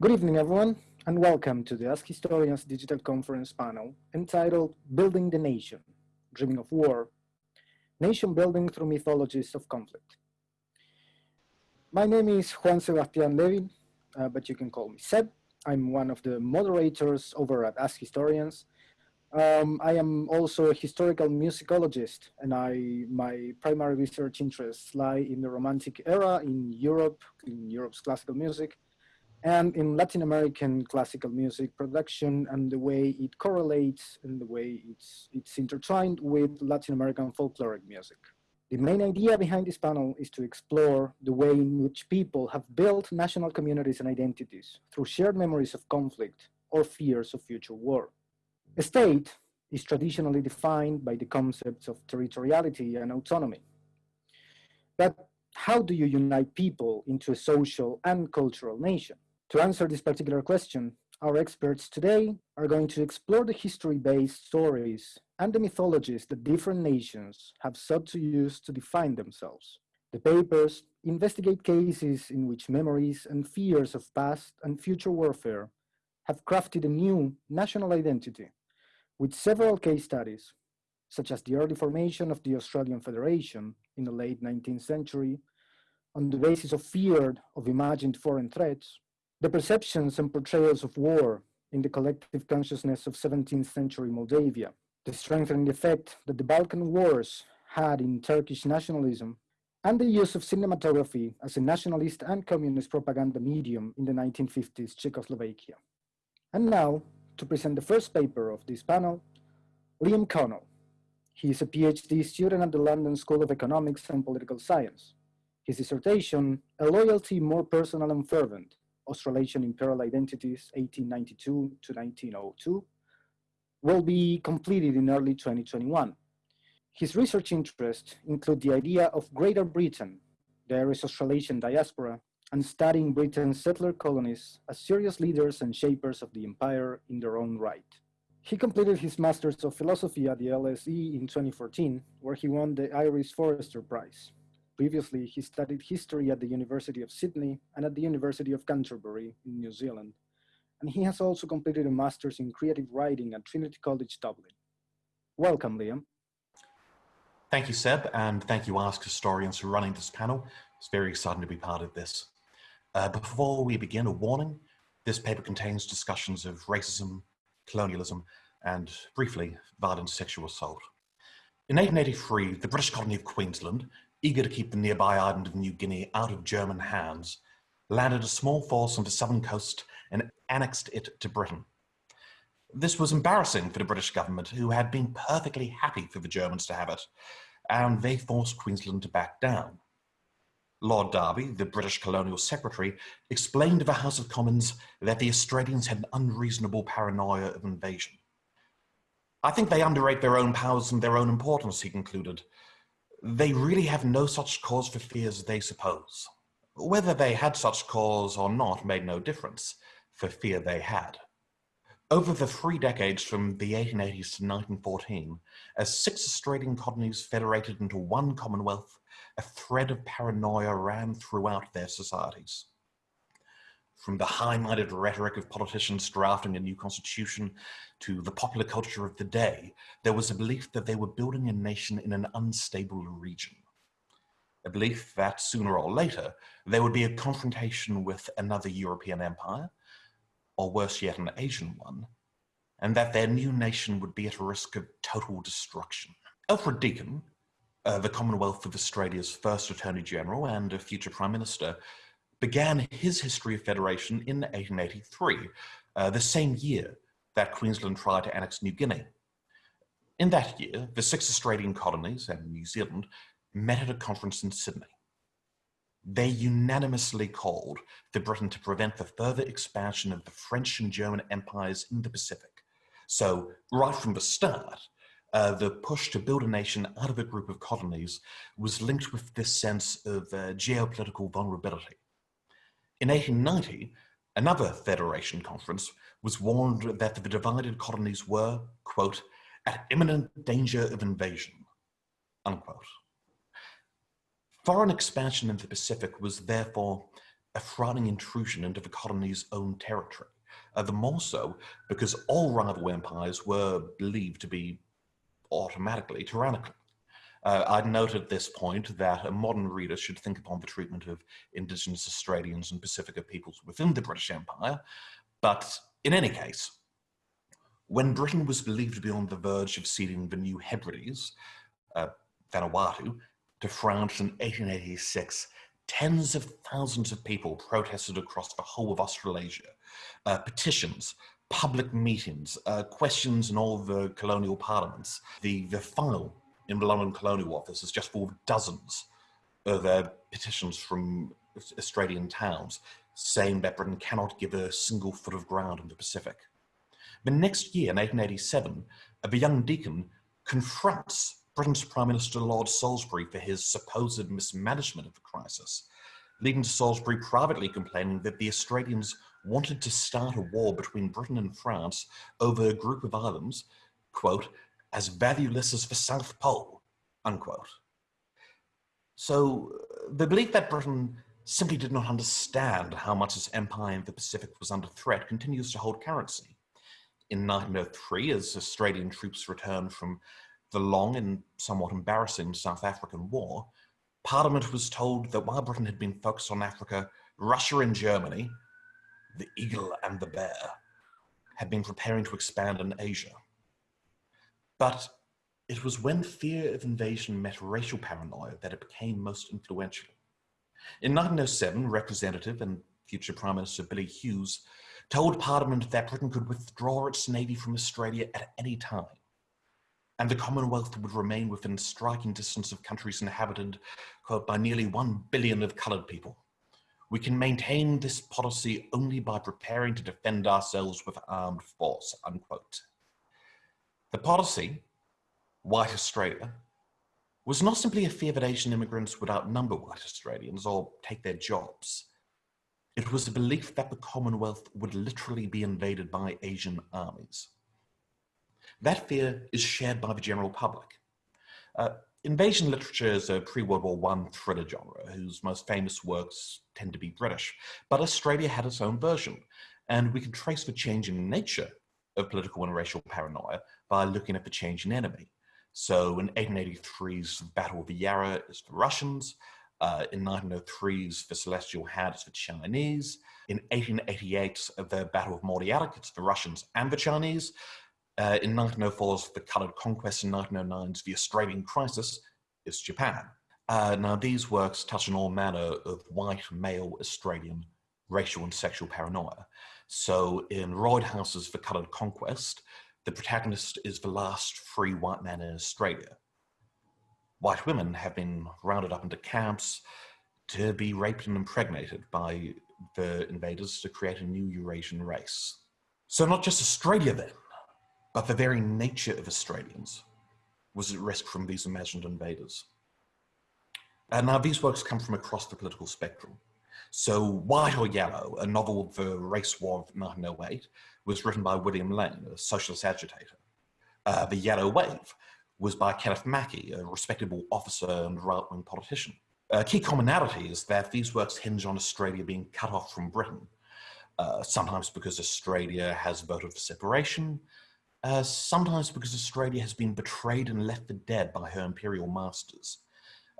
Good evening, everyone, and welcome to the Ask Historians digital conference panel entitled Building the Nation, Dreaming of War, Nation Building Through Mythologies of Conflict. My name is Juan Sebastian Levin, uh, but you can call me Seb. I'm one of the moderators over at Ask Historians. Um, I am also a historical musicologist, and I my primary research interests lie in the Romantic era in Europe, in Europe's classical music, and in Latin American classical music production and the way it correlates and the way it's, it's intertwined with Latin American folkloric music. The main idea behind this panel is to explore the way in which people have built national communities and identities through shared memories of conflict or fears of future war. A state is traditionally defined by the concepts of territoriality and autonomy. But how do you unite people into a social and cultural nation? To answer this particular question, our experts today are going to explore the history-based stories and the mythologies that different nations have sought to use to define themselves. The papers investigate cases in which memories and fears of past and future warfare have crafted a new national identity with several case studies, such as the early formation of the Australian Federation in the late 19th century on the basis of fear of imagined foreign threats, the perceptions and portrayals of war in the collective consciousness of 17th century Moldavia, the strengthening effect that the Balkan Wars had in Turkish nationalism, and the use of cinematography as a nationalist and communist propaganda medium in the 1950s Czechoslovakia. And now, to present the first paper of this panel, Liam Connell. He is a PhD student at the London School of Economics and Political Science. His dissertation, A Loyalty More Personal and Fervent, Australasian Imperial Identities 1892 to 1902 will be completed in early 2021. His research interests include the idea of Greater Britain, the Irish Australasian diaspora, and studying Britain's settler colonies as serious leaders and shapers of the empire in their own right. He completed his Masters of Philosophy at the LSE in 2014, where he won the Iris Forrester Prize. Previously, he studied history at the University of Sydney and at the University of Canterbury in New Zealand. And he has also completed a master's in creative writing at Trinity College Dublin. Welcome, Liam. Thank you, Seb, and thank you, Ask Historians, for running this panel. It's very exciting to be part of this. Uh, before we begin, a warning. This paper contains discussions of racism, colonialism, and briefly, violent sexual assault. In 1883, the British colony of Queensland eager to keep the nearby island of New Guinea out of German hands, landed a small force on the southern coast and annexed it to Britain. This was embarrassing for the British government, who had been perfectly happy for the Germans to have it, and they forced Queensland to back down. Lord Derby, the British colonial secretary, explained to the House of Commons that the Australians had an unreasonable paranoia of invasion. I think they underrate their own powers and their own importance, he concluded. They really have no such cause for fear as they suppose. Whether they had such cause or not made no difference, for fear they had. Over the three decades from the 1880s to 1914, as six Australian colonies federated into one Commonwealth, a thread of paranoia ran throughout their societies. From the high-minded rhetoric of politicians drafting a new constitution to the popular culture of the day, there was a belief that they were building a nation in an unstable region. A belief that sooner or later, there would be a confrontation with another European empire, or worse yet, an Asian one, and that their new nation would be at risk of total destruction. Alfred Deakin, uh, the Commonwealth of Australia's first Attorney General and a future Prime Minister, began his history of federation in 1883, uh, the same year that Queensland tried to annex New Guinea. In that year, the six Australian colonies and New Zealand met at a conference in Sydney. They unanimously called for Britain to prevent the further expansion of the French and German empires in the Pacific. So right from the start, uh, the push to build a nation out of a group of colonies was linked with this sense of uh, geopolitical vulnerability. In 1890, another Federation conference was warned that the divided colonies were, quote, at imminent danger of invasion, unquote. Foreign expansion in the Pacific was therefore a frightening intrusion into the colony's own territory. Uh, the more so because all rival empires were believed to be automatically tyrannical. Uh, I'd note at this point that a modern reader should think upon the treatment of Indigenous Australians and Pacifica peoples within the British Empire, but in any case, when Britain was believed to be on the verge of ceding the New Hebrides, uh, Vanuatu, to France in 1886, tens of thousands of people protested across the whole of Australasia. Uh, petitions, public meetings, uh, questions in all the colonial parliaments. The, the file in the London Colonial Office is just of dozens of uh, petitions from Australian towns saying that Britain cannot give a single foot of ground in the Pacific. The next year, in 1887, the young Deakin confronts Britain's Prime Minister Lord Salisbury for his supposed mismanagement of the crisis, leading to Salisbury privately complaining that the Australians wanted to start a war between Britain and France over a group of islands, quote, as valueless as the South Pole, unquote. So uh, the belief that Britain simply did not understand how much its empire in the Pacific was under threat continues to hold currency. In 1903, as Australian troops returned from the long and somewhat embarrassing South African War, Parliament was told that while Britain had been focused on Africa, Russia and Germany, the eagle and the bear, had been preparing to expand in Asia. But it was when fear of invasion met racial paranoia that it became most influential. In 1907, Representative and future Prime Minister Billy Hughes told Parliament that Britain could withdraw its navy from Australia at any time, and the Commonwealth would remain within striking distance of countries inhabited quote, by nearly 1 billion of coloured people. We can maintain this policy only by preparing to defend ourselves with armed force, unquote. The policy, White Australia, was not simply a fear that Asian immigrants would outnumber white Australians or take their jobs. It was a belief that the Commonwealth would literally be invaded by Asian armies. That fear is shared by the general public. Uh, invasion literature is a pre-World War I thriller genre whose most famous works tend to be British, but Australia had its own version, and we can trace the changing nature of political and racial paranoia by looking at the changing enemy. So in 1883's Battle of the Yarra is the Russians, uh, in 1903's the Celestial Hand is the Chinese, in 1888 the Battle of Mordialloc it's the Russians and the Chinese, uh, in 1904's the Coloured Conquest, in 1909's the Australian Crisis is Japan. Uh, now these works touch on all manner of white male Australian racial and sexual paranoia. So in Roydhouse's The Coloured Conquest, the protagonist is the last free white man in Australia. White women have been rounded up into camps to be raped and impregnated by the invaders to create a new Eurasian race. So not just Australia then, but the very nature of Australians was at risk from these imagined invaders. And now these works come from across the political spectrum. So White or Yellow, a novel of the race war of 1908, was written by William Lane, a socialist agitator. Uh, the Yellow Wave was by Kenneth Mackay, a respectable officer and right-wing politician. A key commonality is that these works hinge on Australia being cut off from Britain, uh, sometimes because Australia has voted for separation, uh, sometimes because Australia has been betrayed and left for dead by her imperial masters.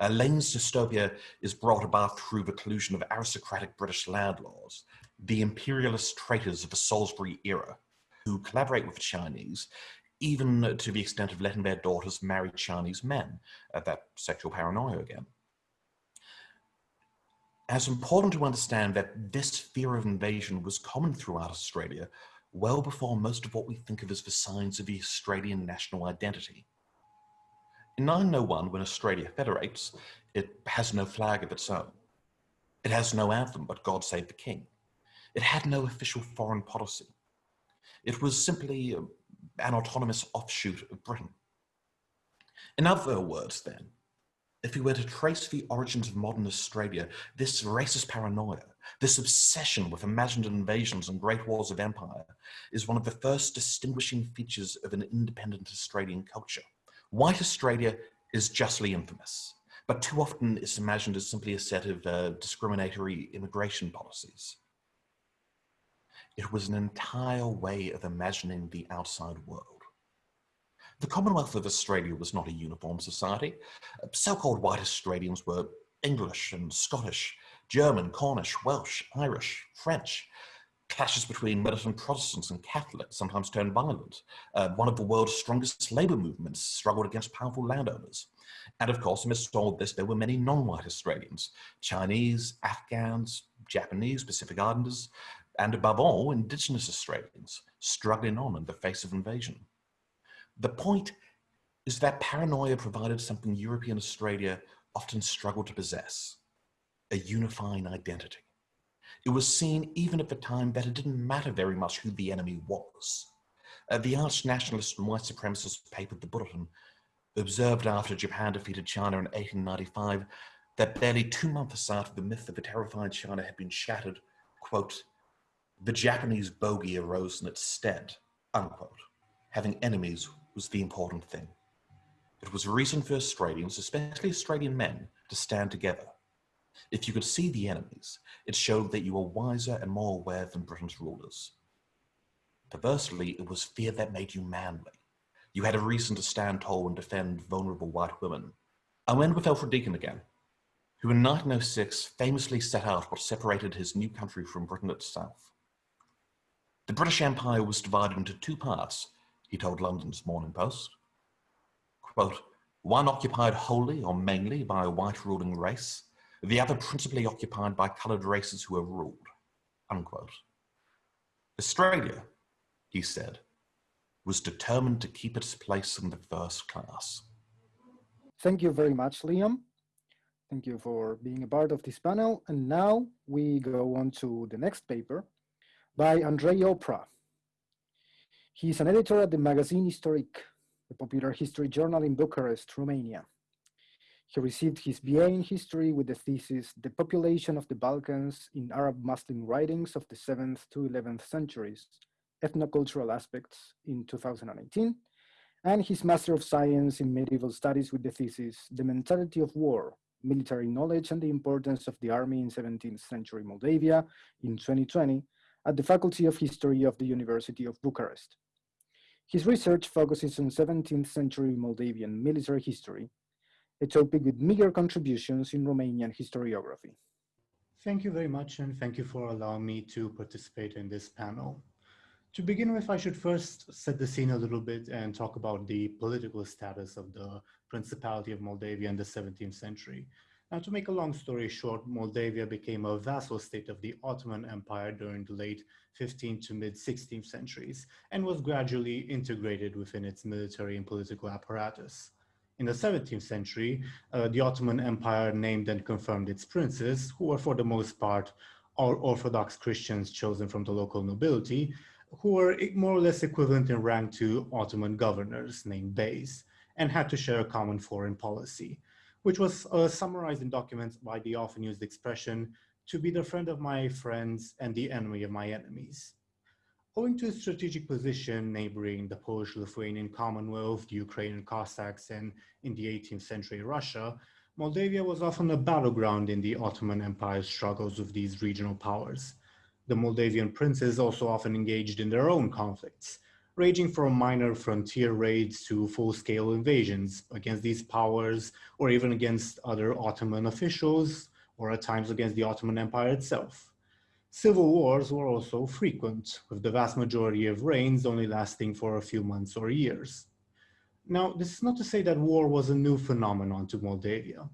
Uh, Lane's dystopia is brought about through the collusion of aristocratic British landlords, the imperialist traitors of the Salisbury era, who collaborate with the Chinese, even to the extent of letting their daughters marry Chinese men, uh, that sexual paranoia again. It's important to understand that this fear of invasion was common throughout Australia well before most of what we think of as the signs of the Australian national identity. In 901, when Australia federates, it has no flag of its own. It has no anthem but God Save the King. It had no official foreign policy. It was simply um, an autonomous offshoot of Britain. In other words, then, if we were to trace the origins of modern Australia, this racist paranoia, this obsession with imagined invasions and great wars of empire, is one of the first distinguishing features of an independent Australian culture. White Australia is justly infamous. but too often it's imagined as simply a set of uh, discriminatory immigration policies. It was an entire way of imagining the outside world. The Commonwealth of Australia was not a uniform society. So-called white Australians were English and Scottish, German, Cornish, Welsh, Irish, French. Clashes between militant Protestants and Catholics sometimes turned violent. Uh, one of the world's strongest labour movements struggled against powerful landowners. And of course, amidst all this, there were many non-white Australians, Chinese, Afghans, Japanese, Pacific Islanders, and above all, Indigenous Australians struggling on in the face of invasion. The point is that paranoia provided something European Australia often struggled to possess, a unifying identity. It was seen even at the time that it didn't matter very much who the enemy was. Uh, the arch nationalist and white supremacist paper The Bulletin observed after Japan defeated China in 1895 that barely two months after the myth of a terrified China had been shattered, quote, the Japanese bogey arose in its stead, unquote. Having enemies was the important thing. It was a reason for Australians, especially Australian men, to stand together. If you could see the enemies, it showed that you were wiser and more aware than Britain's rulers. Perversely, it was fear that made you manly. You had a reason to stand tall and defend vulnerable white women. I'll end with Alfred Deakin again, who in 1906 famously set out what separated his new country from Britain itself. The British Empire was divided into two parts, he told London's Morning Post. Quote, one occupied wholly or mainly by a white ruling race, the other principally occupied by coloured races who were ruled, unquote. Australia, he said, was determined to keep its place in the first class. Thank you very much, Liam. Thank you for being a part of this panel. And now we go on to the next paper, by Andrei Opra. He's an editor at the magazine Istoric, a popular history journal in Bucharest, Romania. He received his BA in history with the thesis, The Population of the Balkans in Arab Muslim Writings of the 7th to 11th Centuries, Ethnocultural Aspects in 2018, and his Master of Science in Medieval Studies with the thesis, The Mentality of War, Military Knowledge and the Importance of the Army in 17th Century Moldavia in 2020, at the Faculty of History of the University of Bucharest. His research focuses on 17th century Moldavian military history, a topic with meager contributions in Romanian historiography. Thank you very much and thank you for allowing me to participate in this panel. To begin with, I should first set the scene a little bit and talk about the political status of the Principality of Moldavia in the 17th century. Now, to make a long story short, Moldavia became a vassal state of the Ottoman Empire during the late 15th to mid 16th centuries and was gradually integrated within its military and political apparatus. In the 17th century, uh, the Ottoman Empire named and confirmed its princes, who were for the most part Orthodox Christians chosen from the local nobility, who were more or less equivalent in rank to Ottoman governors named beys, and had to share a common foreign policy which was uh, summarized in documents by the often used expression to be the friend of my friends and the enemy of my enemies. Owing to its strategic position neighboring the Polish-Lithuanian Commonwealth, the Ukrainian Cossacks, and in the 18th century Russia, Moldavia was often a battleground in the Ottoman Empire's struggles with these regional powers. The Moldavian princes also often engaged in their own conflicts, ranging from minor frontier raids to full-scale invasions against these powers or even against other Ottoman officials or at times against the Ottoman Empire itself. Civil wars were also frequent, with the vast majority of reigns only lasting for a few months or years. Now, this is not to say that war was a new phenomenon to Moldavia.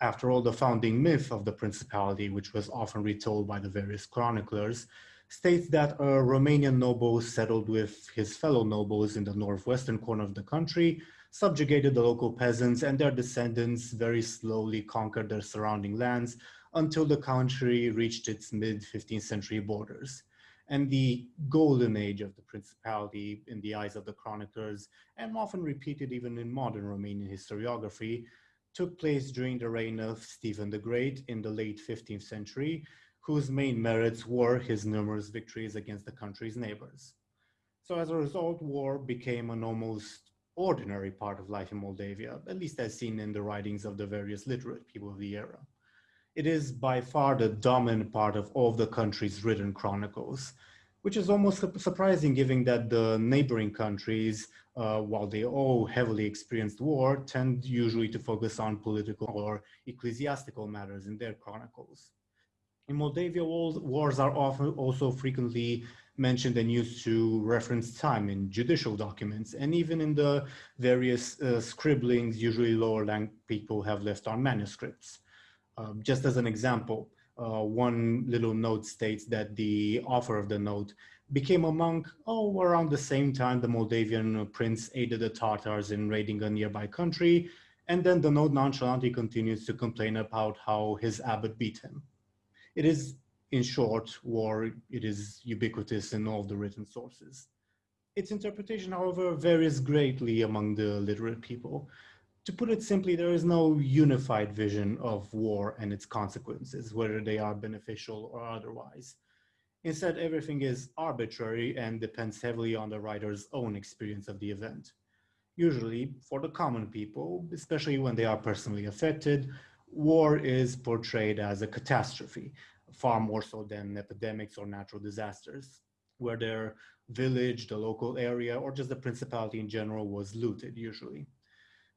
After all, the founding myth of the principality, which was often retold by the various chroniclers, states that a Romanian noble settled with his fellow nobles in the northwestern corner of the country, subjugated the local peasants and their descendants very slowly conquered their surrounding lands until the country reached its mid-15th century borders. And the golden age of the principality in the eyes of the chroniclers, and often repeated even in modern Romanian historiography, took place during the reign of Stephen the Great in the late 15th century, whose main merits were his numerous victories against the country's neighbors. So as a result, war became an almost ordinary part of life in Moldavia, at least as seen in the writings of the various literate people of the era. It is by far the dominant part of all of the country's written chronicles, which is almost surprising given that the neighboring countries, uh, while they all heavily experienced war, tend usually to focus on political or ecclesiastical matters in their chronicles. In Moldavia, wars are often also frequently mentioned and used to reference time in judicial documents and even in the various uh, scribblings usually lower rank people have left on manuscripts. Um, just as an example, uh, one little note states that the author of the note became a monk oh, around the same time the Moldavian prince aided the Tatars in raiding a nearby country. And then the note nonchalantly continues to complain about how his abbot beat him. It is in short, war, it is ubiquitous in all the written sources. Its interpretation, however, varies greatly among the literate people. To put it simply, there is no unified vision of war and its consequences, whether they are beneficial or otherwise. Instead, everything is arbitrary and depends heavily on the writer's own experience of the event. Usually, for the common people, especially when they are personally affected, war is portrayed as a catastrophe, far more so than epidemics or natural disasters, where their village, the local area, or just the principality in general was looted usually.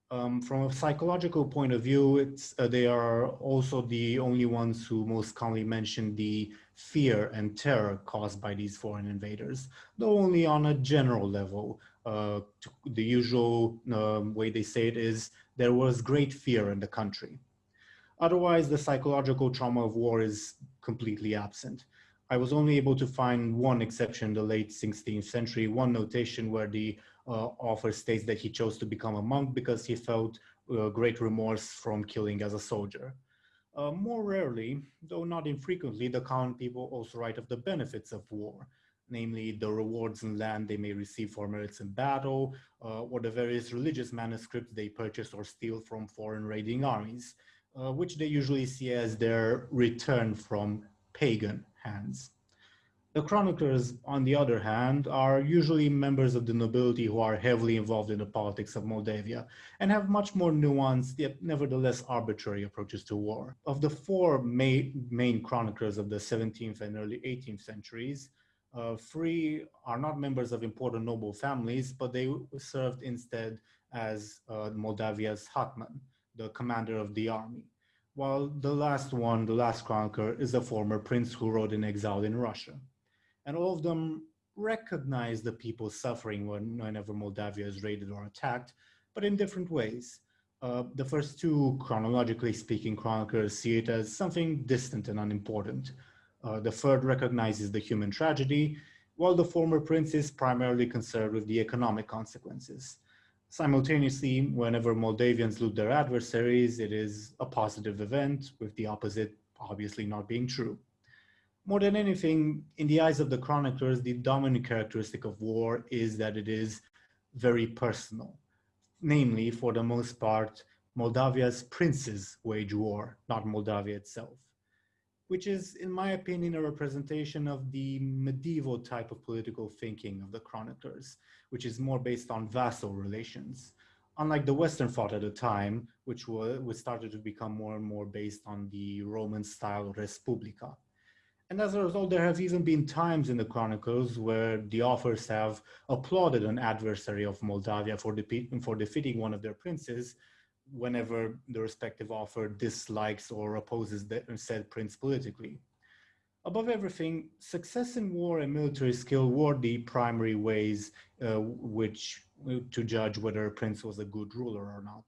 Um, from a psychological point of view, it's, uh, they are also the only ones who most commonly mention the fear and terror caused by these foreign invaders, though only on a general level. Uh, the usual um, way they say it is there was great fear in the country. Otherwise, the psychological trauma of war is completely absent. I was only able to find one exception in the late 16th century, one notation where the author states that he chose to become a monk because he felt uh, great remorse from killing as a soldier. Uh, more rarely, though not infrequently, the common people also write of the benefits of war, namely the rewards and land they may receive for merits in battle, uh, or the various religious manuscripts they purchase or steal from foreign raiding armies uh, which they usually see as their return from pagan hands. The chroniclers, on the other hand, are usually members of the nobility who are heavily involved in the politics of Moldavia and have much more nuanced, yet nevertheless arbitrary approaches to war. Of the four main, main chroniclers of the 17th and early 18th centuries, uh, three are not members of important noble families, but they served instead as uh, Moldavia's hetman, the commander of the army. While the last one, the last chronicler, is a former prince who rode in exile in Russia. And all of them recognize the people suffering when, whenever Moldavia is raided or attacked, but in different ways. Uh, the first two, chronologically speaking, chroniclers see it as something distant and unimportant. Uh, the third recognizes the human tragedy, while the former prince is primarily concerned with the economic consequences. Simultaneously, whenever Moldavians loot their adversaries, it is a positive event, with the opposite obviously not being true. More than anything, in the eyes of the chroniclers, the dominant characteristic of war is that it is very personal. Namely, for the most part, Moldavia's princes wage war, not Moldavia itself which is, in my opinion, a representation of the medieval type of political thinking of the chroniclers, which is more based on vassal relations. Unlike the Western thought at the time, which was, started to become more and more based on the Roman style res publica. And as a result, there have even been times in the chronicles where the authors have applauded an adversary of Moldavia for, for defeating one of their princes, whenever the respective author dislikes or opposes the said prince politically. Above everything, success in war and military skill were the primary ways uh, which uh, to judge whether a prince was a good ruler or not,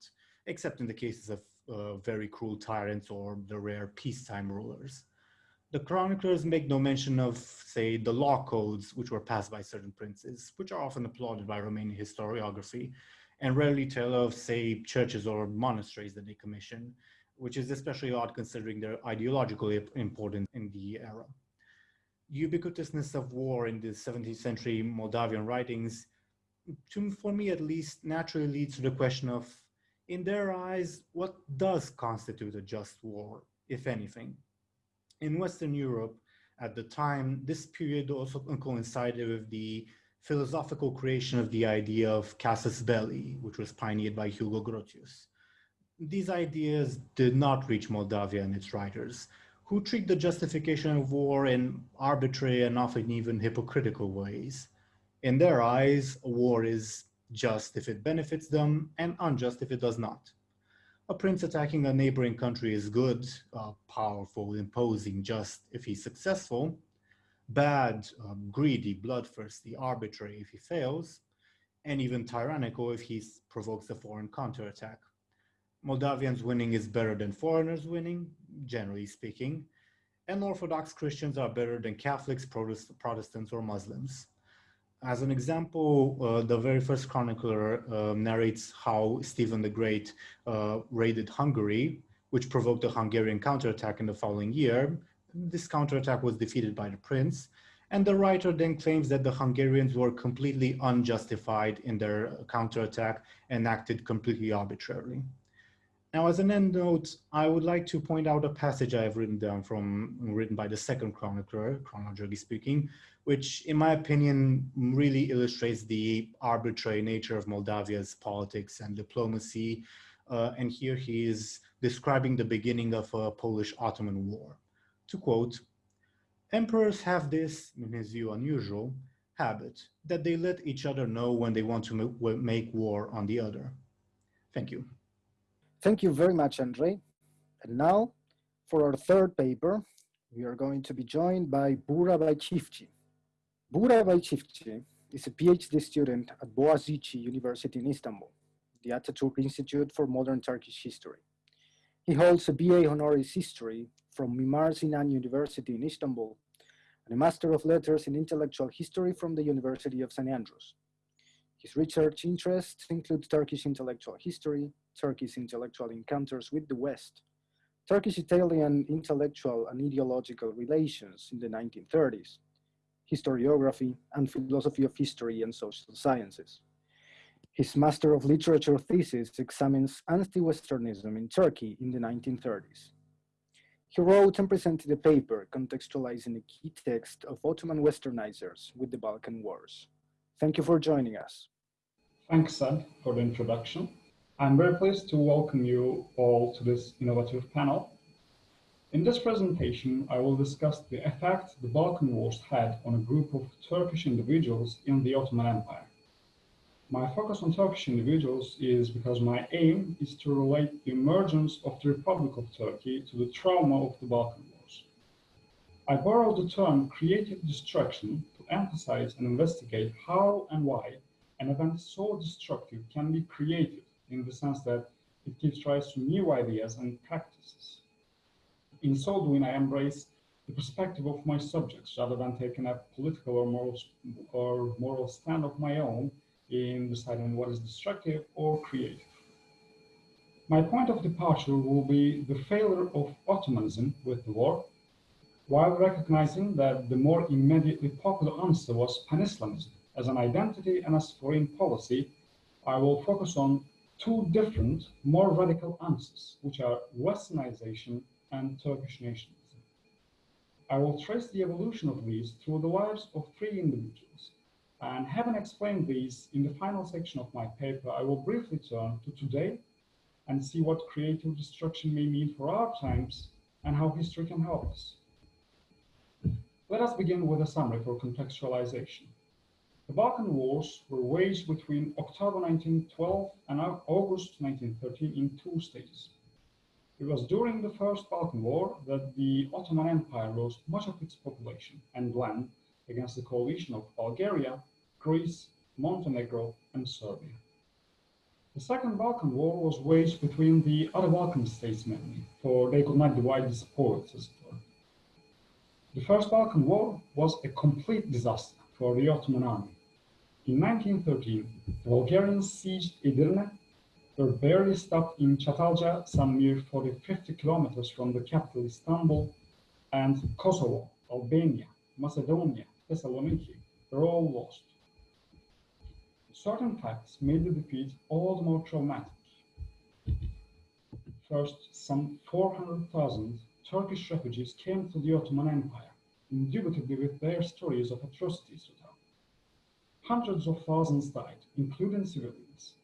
except in the cases of uh, very cruel tyrants or the rare peacetime rulers. The chroniclers make no mention of, say, the law codes which were passed by certain princes, which are often applauded by Romanian historiography, and rarely tell of, say, churches or monasteries that they commission, which is especially odd considering their ideological importance in the era. Ubiquitousness of war in the 17th century Moldavian writings, to, for me at least, naturally leads to the question of, in their eyes, what does constitute a just war, if anything? In Western Europe, at the time, this period also coincided with the philosophical creation of the idea of casus belli, which was pioneered by Hugo Grotius. These ideas did not reach Moldavia and its writers, who treat the justification of war in arbitrary and often even hypocritical ways. In their eyes, war is just if it benefits them and unjust if it does not. A prince attacking a neighboring country is good, uh, powerful, imposing, just if he's successful, bad, um, greedy, bloodthirsty, arbitrary if he fails, and even tyrannical if he provokes a foreign counterattack. Moldavians winning is better than foreigners winning, generally speaking, and Orthodox Christians are better than Catholics, Protestants, or Muslims. As an example, uh, the very first chronicler uh, narrates how Stephen the Great uh, raided Hungary, which provoked a Hungarian counterattack in the following year. This counterattack was defeated by the prince, and the writer then claims that the Hungarians were completely unjustified in their counterattack and acted completely arbitrarily. Now, as an end note, I would like to point out a passage I have written down from, written by the second chronicler, chronologically speaking, which in my opinion really illustrates the arbitrary nature of Moldavia's politics and diplomacy. Uh, and here he is describing the beginning of a Polish-Ottoman war. To quote, emperors have this, in his view unusual, habit that they let each other know when they want to make war on the other. Thank you. Thank you very much, Andre. And now, for our third paper, we are going to be joined by Bura Baychivci. Bura Baychivci is a PhD student at Boğaziçi University in Istanbul, the Ataturk Institute for Modern Turkish History. He holds a BA Honoris History from Mimar Sinan University in Istanbul and a Master of Letters in Intellectual History from the University of St. Andrews. His research interests include Turkish intellectual history, Turkish intellectual encounters with the West, Turkish-Italian intellectual and ideological relations in the 1930s, historiography, and philosophy of history and social sciences. His Master of Literature thesis examines anti-Westernism in Turkey in the 1930s. He wrote and presented a paper contextualizing a key text of Ottoman Westernizers with the Balkan Wars. Thank you for joining us. Thanks, Seb, for the introduction. I'm very pleased to welcome you all to this innovative panel. In this presentation, I will discuss the effect the Balkan Wars had on a group of Turkish individuals in the Ottoman Empire. My focus on Turkish individuals is because my aim is to relate the emergence of the Republic of Turkey to the trauma of the Balkan Wars. I borrow the term creative destruction to emphasize and investigate how and why an event so destructive can be created in the sense that it gives rise to new ideas and practices. In so doing, I embrace the perspective of my subjects rather than taking a political or moral, or moral stand of my own in deciding what is destructive or creative. My point of departure will be the failure of Ottomanism with the war, while recognizing that the more immediately popular answer was Pan-Islamism as an identity and as foreign policy, I will focus on two different, more radical answers, which are Westernization and Turkish nationalism. I will trace the evolution of these through the lives of three individuals. And having explained these in the final section of my paper, I will briefly turn to today and see what creative destruction may mean for our times and how history can help us. Let us begin with a summary for contextualization. The Balkan Wars were waged between October 1912 and August 1913 in two stages. It was during the First Balkan War that the Ottoman Empire lost much of its population and land against the coalition of Bulgaria, Greece, Montenegro, and Serbia. The Second Balkan War was waged between the other Balkan states mainly, for they could not divide the spoils as it were. The First Balkan War was a complete disaster for the Ottoman army. In 1913, the Bulgarians seized Edirne, were barely stopped in Çatalca, some mere 40, 50 kilometers from the capital Istanbul, and Kosovo, Albania, Macedonia, Thessaloniki were all lost. Certain facts made the defeat all the more traumatic. First, some 400,000 Turkish refugees came to the Ottoman Empire, indubitably with their stories of atrocities to tell. Hundreds of thousands died, including civilians.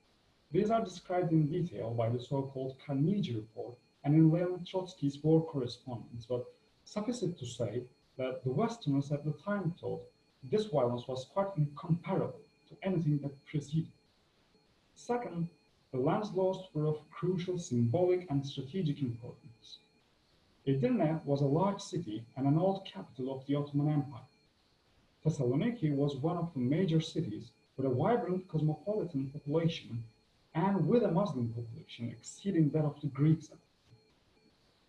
These are described in detail by the so-called Carnegie Report and in Leon Trotsky's war correspondence, but suffice it to say that the Westerners at the time thought this violence was quite incomparable to anything that preceded. Second, the lands lost were of crucial symbolic and strategic importance. Edirne was a large city and an old capital of the Ottoman Empire. Thessaloniki was one of the major cities with a vibrant cosmopolitan population and with a Muslim population exceeding that of the Greeks.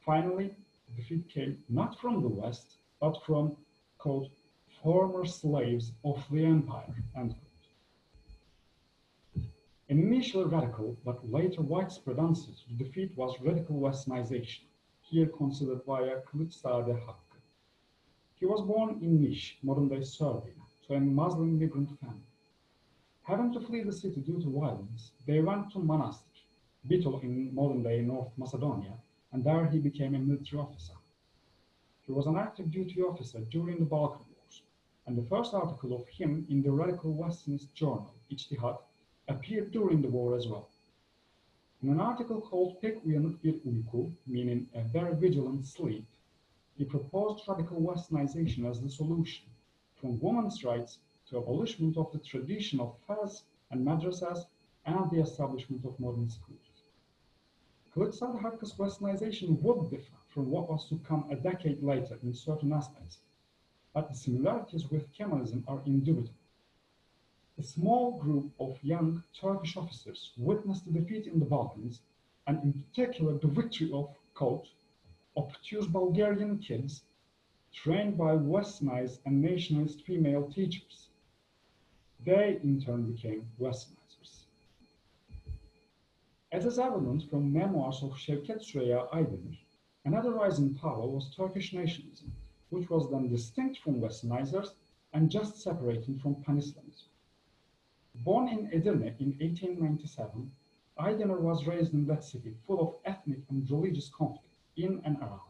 Finally, the defeat came not from the West, but from, quote, former slaves of the empire, end quote. Initially radical, but later widespread answer to the defeat was radical westernization, here considered via Kılıçzade Hakkı. He was born in Niš, modern-day Serbia, to a Muslim migrant family. Having to flee the city due to violence, they went to Manastir, Bitol in modern-day North Macedonia, and there he became a military officer. He was an active duty officer during the Balkan Wars, and the first article of him in the radical Westernist journal, İçtihat, appeared during the war as well. In an article called Pek Bir Uyku, meaning a very vigilant sleep, he proposed radical westernization as the solution, from women's rights to abolishment of the tradition of fez and madrasas and the establishment of modern schools. Kılıçzade Hakkı's westernization would differ from what was to come a decade later in certain aspects, but the similarities with Kemalism are indubitable. A small group of young Turkish officers witnessed the defeat in the Balkans, and in particular the victory of, quote, obtuse Bulgarian kids trained by westernized and nationalist female teachers. They, in turn, became westernizers. As is evident from memoirs of Şevket Süreyya Aydemir, another rising power was Turkish nationalism, which was then distinct from westernizers and just separating from pan-Islamism. Born in Edirne in 1897, Aydemir was raised in that city full of ethnic and religious conflict in and around.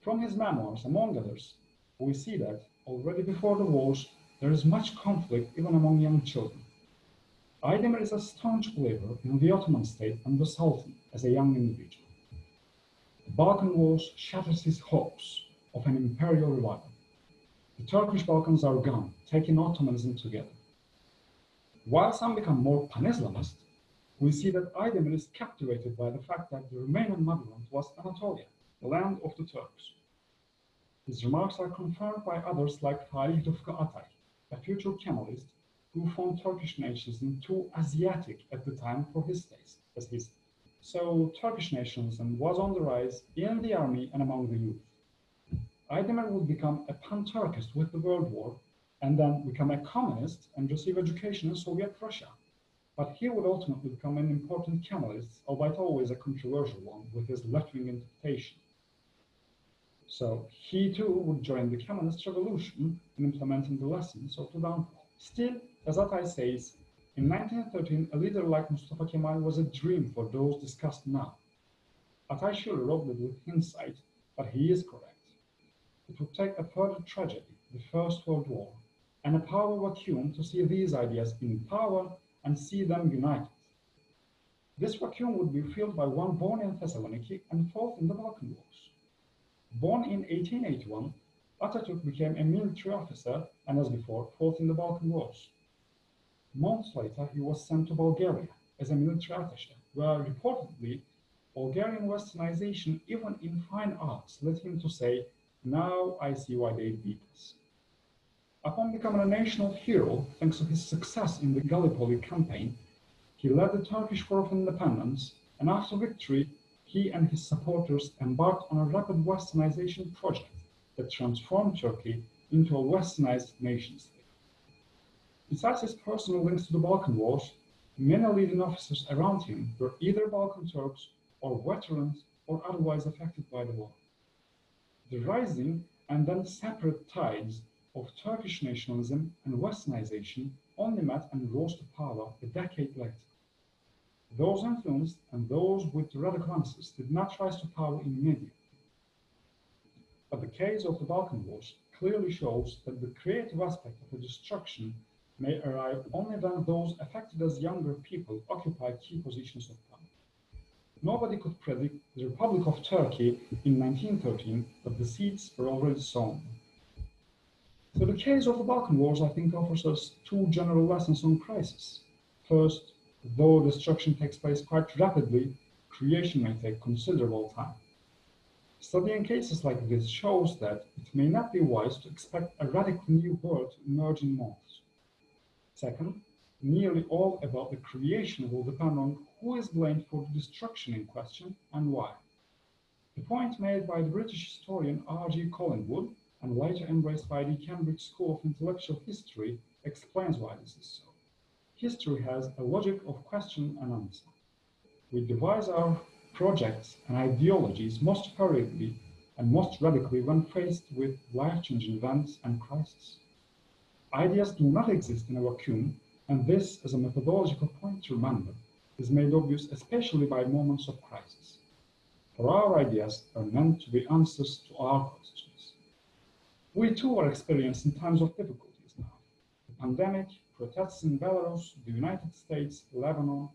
From his memoirs, among others, we see that already before the wars, there is much conflict even among young children. Aydemir is a staunch believer in the Ottoman state and the Sultan as a young individual. The Balkan Wars shatters his hopes of an imperial revival. The Turkish Balkans are gone, taking Ottomanism together. While some become more pan-Islamist, we see that Aydemir is captivated by the fact that the Romanian motherland was Anatolia, the land of the Turks. His remarks are confirmed by others like Falih Rıfkı Atay, a future Kemalist who found Turkish nationalism too Asiatic at the time for his taste, as said. So Turkish nationalism was on the rise in the army and among the youth. Aydemir would become a pan-Turkist with the World War and then become a communist and receive education in Soviet Russia. But he would ultimately become an important Kemalist, albeit always a controversial one, with his left-wing interpretation. So he too would join the Kemalist revolution in implementing the lessons of the downfall. Still, as Atay says, in 1913, a leader like Mustafa Kemal was a dream for those discussed now. Atay surely wrote it with insight, but he is correct. It would take a further tragedy, the First World War, and a power vacuum to see these ideas in power and see them united. This vacuum would be filled by one born in Thessaloniki and fought in the Balkan Wars. Born in 1881, Atatürk became a military officer and, as before, fought in the Balkan Wars. Months later, he was sent to Bulgaria as a military attaché, where reportedly Bulgarian westernization, even in fine arts, led him to say, now I see why they beat us. Upon becoming a national hero, thanks to his success in the Gallipoli campaign, he led the Turkish War of Independence, and after victory, he and his supporters embarked on a rapid westernization project that transformed Turkey into a westernized nation state. Besides his personal links to the Balkan Wars, many leading officers around him were either Balkan Turks or veterans or otherwise affected by the war. The rising and then separate tides of Turkish nationalism and westernization only met and rose to power a decade later. Those influenced and those with radical answers did not rise to power immediately. But the case of the Balkan Wars clearly shows that the creative aspect of the destruction may arrive only when those affected as younger people occupy key positions of power. Nobody could predict the Republic of Turkey in 1913, but the seeds were already sown. So the case of the Balkan Wars, I think, offers us two general lessons on crisis. First, though destruction takes place quite rapidly, creation may take considerable time. Studying cases like this shows that it may not be wise to expect a radically new world to emerge in months. Second, nearly all about the creation will depend on who is blamed for the destruction in question and why. The point made by the British historian R.G. Collingwood and later embraced by the Cambridge School of Intellectual History explains why this is so. History has a logic of question and answer. We devise our projects and ideologies most hurriedly and most radically when faced with life-changing events and crises. Ideas do not exist in a vacuum, and this, as a methodological point to remember, is made obvious especially by moments of crisis. For our ideas are meant to be answers to our questions. We too are experiencing times of difficulties now. The pandemic, protests in Belarus, the United States, Lebanon,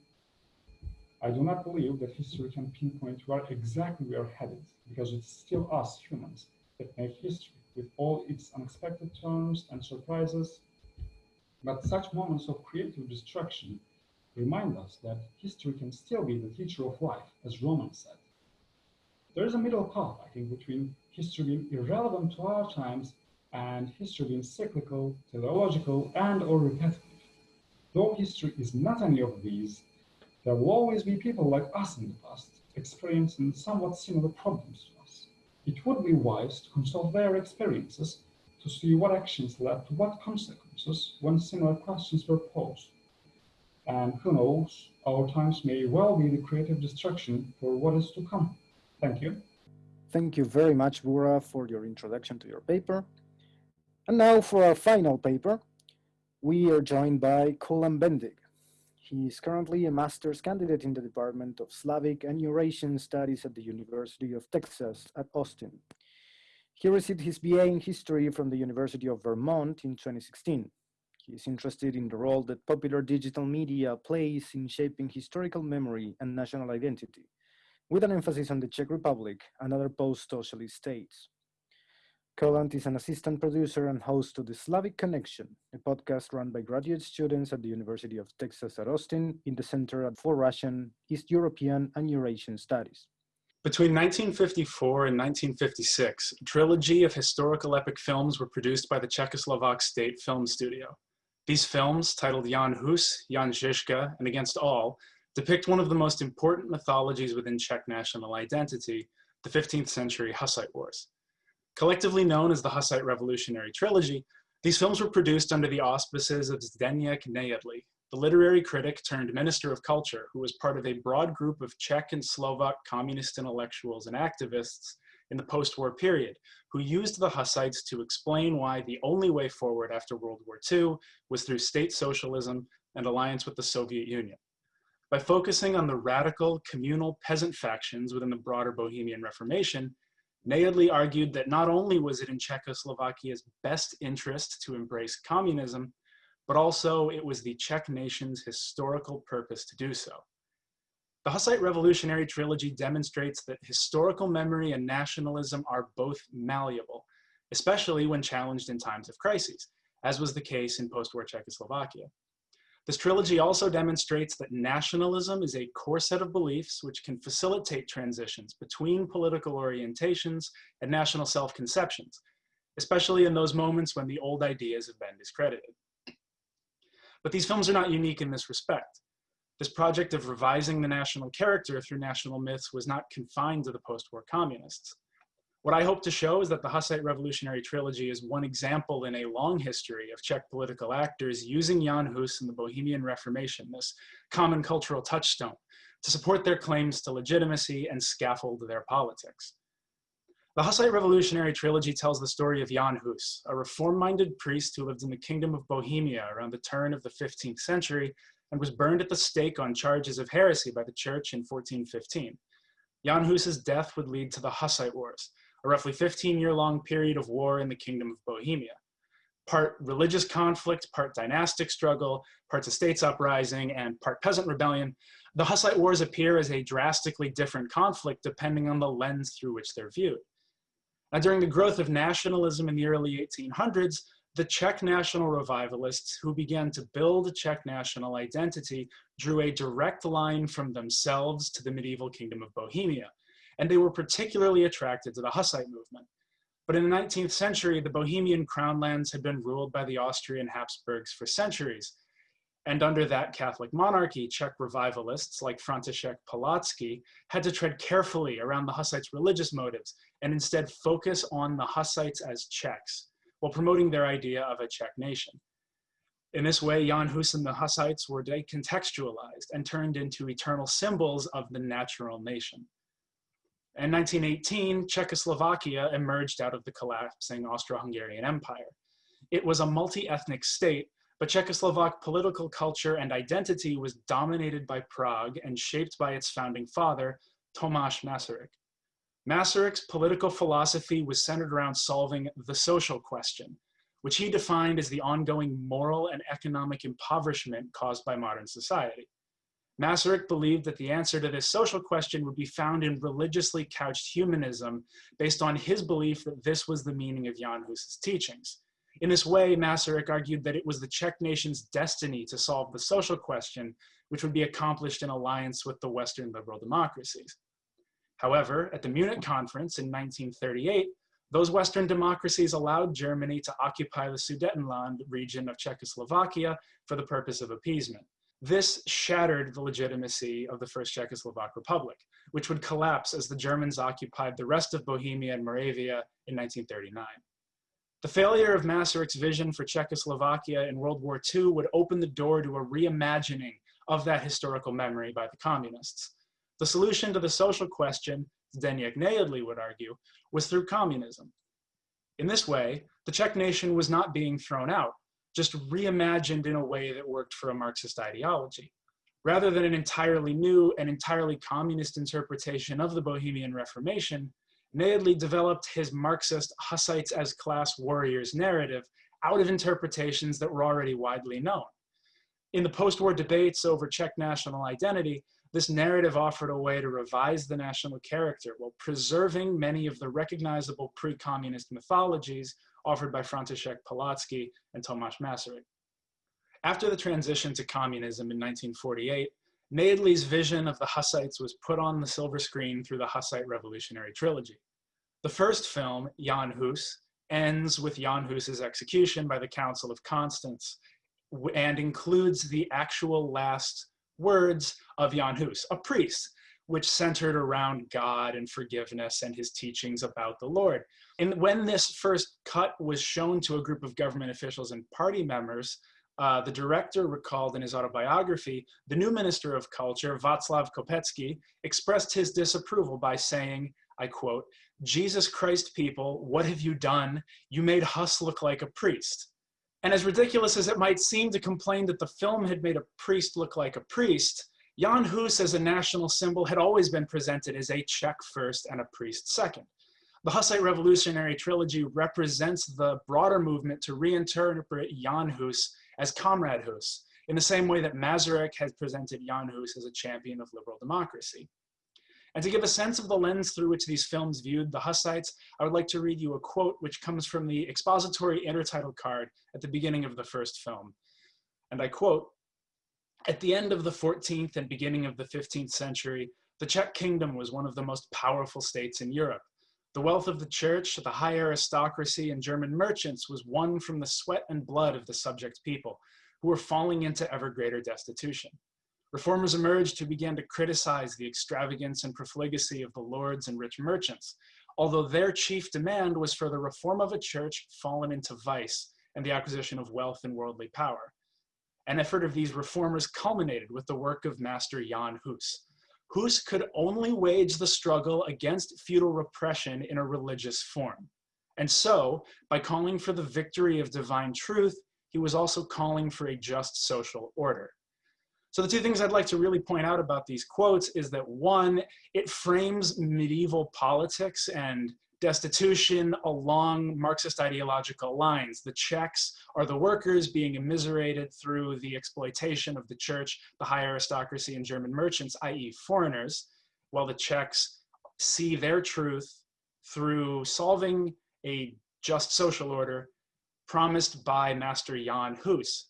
I do not believe that history can pinpoint where exactly we are headed, because it's still us humans that make history with all its unexpected turns and surprises. But such moments of creative destruction remind us that history can still be the teacher of life, as Roman said. There is a middle path, I think, between history being irrelevant to our times and history being cyclical, teleological, and or repetitive. Though history is not any of these, there will always be people like us in the past experiencing somewhat similar problems to us. It would be wise to consult their experiences to see what actions led to what consequences when similar questions were posed. And who knows, our times may well be the creative destruction for what is to come. Thank you. Thank you very much, Bura, for your introduction to your paper. And now for our final paper, we are joined by Colin Bendig. He is currently a master's candidate in the Department of Slavic and Eurasian Studies at the University of Texas at Austin. He received his BA in history from the University of Vermont in 2016. He is interested in the role that popular digital media plays in shaping historical memory and national identity, with an emphasis on the Czech Republic and other post-socialist states. Colin is an assistant producer and host to The Slavic Connection, a podcast run by graduate students at the University of Texas at Austin in the Center for Russian, East European, and Eurasian Studies. Between 1954 and 1956, a trilogy of historical epic films were produced by the Czechoslovak State Film Studio. These films, titled Jan Hus, Jan Žižka, and Against All, depict one of the most important mythologies within Czech national identity, the 15th century Hussite Wars. Collectively known as the Hussite Revolutionary Trilogy, these films were produced under the auspices of Zdeněk Nejedlý, the literary critic turned minister of culture who was part of a broad group of Czech and Slovak communist intellectuals and activists in the post-war period, who used the Hussites to explain why the only way forward after World War II was through state socialism and alliance with the Soviet Union. By focusing on the radical communal peasant factions within the broader Bohemian Reformation, Nejedlý argued that not only was it in Czechoslovakia's best interest to embrace communism, but also it was the Czech nation's historical purpose to do so. The Hussite Revolutionary Trilogy demonstrates that historical memory and nationalism are both malleable, especially when challenged in times of crises, as was the case in post-war Czechoslovakia. This trilogy also demonstrates that nationalism is a core set of beliefs which can facilitate transitions between political orientations and national self-conceptions, especially in those moments when the old ideas have been discredited. But these films are not unique in this respect. This project of revising the national character through national myths was not confined to the post-war communists. What I hope to show is that the Hussite Revolutionary Trilogy is one example in a long history of Czech political actors using Jan Hus and the Bohemian Reformation, this common cultural touchstone, to support their claims to legitimacy and scaffold their politics. The Hussite Revolutionary Trilogy tells the story of Jan Hus, a reform-minded priest who lived in the Kingdom of Bohemia around the turn of the 15th century and was burned at the stake on charges of heresy by the church in 1415. Jan Hus's death would lead to the Hussite Wars, a roughly 15 year long period of war in the Kingdom of Bohemia. part religious conflict, part dynastic struggle, parts of states uprising, and part peasant rebellion, the Hussite Wars appear as a drastically different conflict depending on the lens through which they're viewed. Now, during the growth of nationalism in the early 1800s, the Czech national revivalists who began to build a Czech national identity drew a direct line from themselves to the medieval kingdom of Bohemia, and they were particularly attracted to the Hussite movement. But in the 19th century, the Bohemian crown lands had been ruled by the Austrian Habsburgs for centuries, and under that Catholic monarchy, Czech revivalists like František Palacký had to tread carefully around the Hussites' religious motives and instead focus on the Hussites as Czechs while promoting their idea of a Czech nation. In this way, Jan Hus and the Hussites were decontextualized and turned into eternal symbols of the natural nation. In 1918, Czechoslovakia emerged out of the collapsing Austro-Hungarian Empire. It was a multi-ethnic state but Czechoslovak political culture and identity was dominated by Prague and shaped by its founding father, Tomáš Masaryk. Masaryk's political philosophy was centered around solving the social question, which he defined as the ongoing moral and economic impoverishment caused by modern society. Masaryk believed that the answer to this social question would be found in religiously couched humanism based on his belief that this was the meaning of Jan Hus's teachings. In this way, Masaryk argued that it was the Czech nation's destiny to solve the social question, which would be accomplished in alliance with the Western liberal democracies. However, at the Munich conference in 1938, those Western democracies allowed Germany to occupy the Sudetenland region of Czechoslovakia for the purpose of appeasement. This shattered the legitimacy of the First Czechoslovak Republic, which would collapse as the Germans occupied the rest of Bohemia and Moravia in 1939. The failure of Masaryk's vision for Czechoslovakia in World War II would open the door to a reimagining of that historical memory by the communists. The solution to the social question, Zdeněk Nejedlý would argue, was through communism. In this way, the Czech nation was not being thrown out, just reimagined in a way that worked for a Marxist ideology. Rather than an entirely new and entirely communist interpretation of the Bohemian Reformation, Nejedlý developed his Marxist Hussites as class warriors narrative out of interpretations that were already widely known. In the post-war debates over Czech national identity, this narrative offered a way to revise the national character while preserving many of the recognizable pre-communist mythologies offered by František Palacký and Tomáš Masaryk. After the transition to communism in 1948, Nejedlý's vision of the Hussites was put on the silver screen through the Hussite Revolutionary Trilogy. The first film, Jan Hus, ends with Jan Hus's execution by the Council of Constance and includes the actual last words of Jan Hus, a priest, which centered around God and forgiveness and his teachings about the Lord. And when this first cut was shown to a group of government officials and party members, uh, the director recalled in his autobiography, the new Minister of Culture, Václav Kopecký, expressed his disapproval by saying, I quote, Jesus Christ people, what have you done? You made Hus look like a priest. And as ridiculous as it might seem to complain that the film had made a priest look like a priest, Jan Hus as a national symbol had always been presented as a Czech first and a priest second. The Hussite Revolutionary Trilogy represents the broader movement to reinterpret Jan Hus as Comrade Hus, in the same way that Masaryk has presented Jan Hus as a champion of liberal democracy. And to give a sense of the lens through which these films viewed the Hussites, I would like to read you a quote which comes from the expository intertitle card at the beginning of the first film. And I quote, at the end of the 14th and beginning of the 15th century, the Czech kingdom was one of the most powerful states in Europe. The wealth of the church, the high aristocracy, and German merchants was won from the sweat and blood of the subject people, who were falling into ever greater destitution. Reformers emerged who began to criticize the extravagance and profligacy of the lords and rich merchants, although their chief demand was for the reform of a church fallen into vice and the acquisition of wealth and worldly power. An effort of these reformers culminated with the work of Master Jan Hus, Hus could only wage the struggle against feudal repression in a religious form. And so, by calling for the victory of divine truth, he was also calling for a just social order. So the two things I'd like to really point out about these quotes is that one, it frames medieval politics and destitution along Marxist ideological lines. The Czechs are the workers being immiserated through the exploitation of the church, the high aristocracy, and German merchants, i.e., foreigners, while the Czechs see their truth through solving a just social order promised by Master Jan Hus.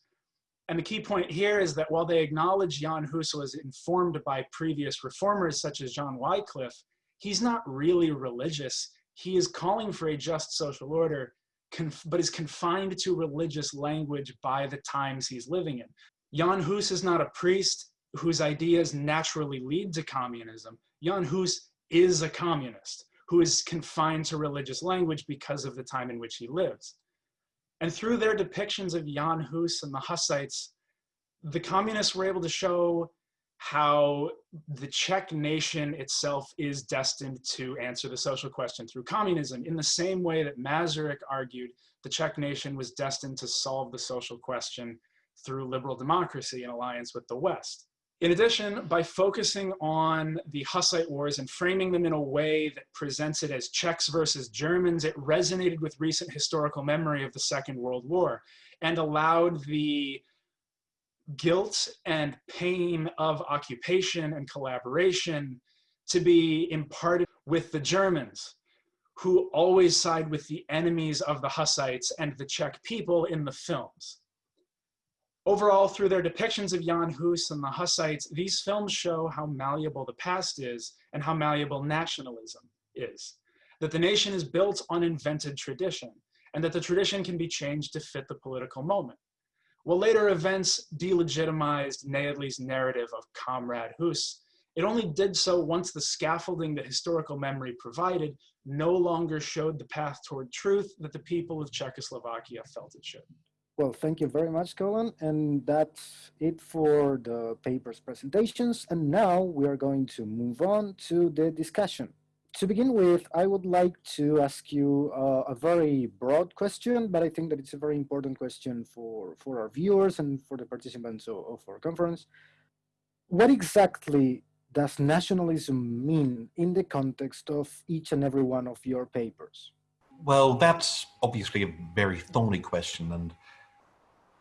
And the key point here is that while they acknowledge Jan Hus was informed by previous reformers such as John Wycliffe, he's not really religious he is calling for a just social order, but is confined to religious language by the times he's living in. Jan Hus is not a priest whose ideas naturally lead to communism. Jan Hus is a communist who is confined to religious language because of the time in which he lives. And through their depictions of Jan Hus and the Hussites, the communists were able to show how the Czech nation itself is destined to answer the social question through communism in the same way that Masaryk argued the Czech nation was destined to solve the social question through liberal democracy in alliance with the West. In addition, by focusing on the Hussite Wars and framing them in a way that presents it as Czechs versus Germans, it resonated with recent historical memory of the Second World War and allowed the guilt and pain of occupation and collaboration to be imparted with the Germans, who always side with the enemies of the Hussites and the Czech people in the films. Overall, through their depictions of Jan Hus and the Hussites, these films show how malleable the past is and how malleable nationalism is. That the nation is built on invented tradition, and that the tradition can be changed to fit the political moment. While later events delegitimized Nejedlý's narrative of Comrade Hus, it only did so once the scaffolding that historical memory provided no longer showed the path toward truth that the people of Czechoslovakia felt it should. Well, thank you very much, Colin. And that's it for the paper's presentations. And now we are going to move on to the discussion to begin with, I would like to ask you uh, a very broad question, but I think that it's a very important question for, for our viewers and for the participants of, of our conference. What exactly does nationalism mean in the context of each and every one of your papers? Well, that's obviously a very thorny question, and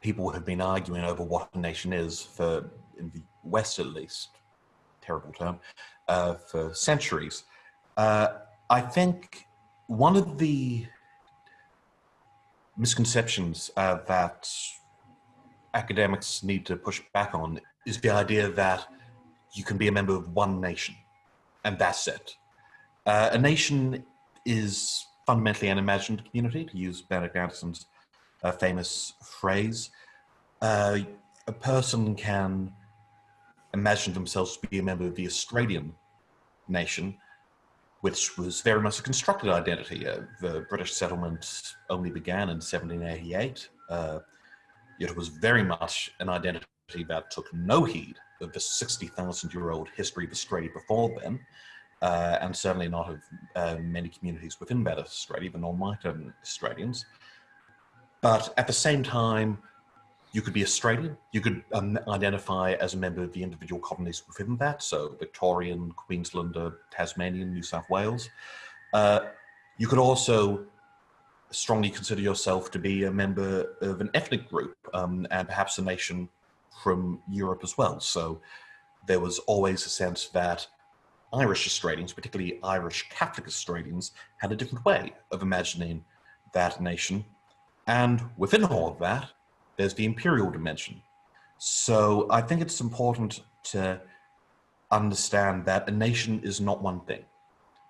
people have been arguing over what a nation is for, in the West at least, terrible term, uh, for centuries. Uh, I think one of the misconceptions uh, that academics need to push back on is the idea that you can be a member of one nation and that's it. Uh, a nation is fundamentally an imagined community, to use Benedict Anderson's uh, famous phrase. Uh, a person can imagine themselves to be a member of the Australian nation, which was very much a constructed identity. Uh, the British settlement only began in 1788. Uh, it was very much an identity that took no heed of the 60,000 year old history of Australia before then, uh, and certainly not of uh, many communities within that Australia, even non-white Australians. But at the same time, you could be Australian. You could um, identify as a member of the individual colonies within that, so Victorian, Queenslander, Tasmanian, New South Wales. Uh, you could also strongly consider yourself to be a member of an ethnic group um, and perhaps a nation from Europe as well. So there was always a sense that Irish Australians, particularly Irish Catholic Australians, had a different way of imagining that nation. And within all of that, there's the imperial dimension. So I think it's important to understand that a nation is not one thing.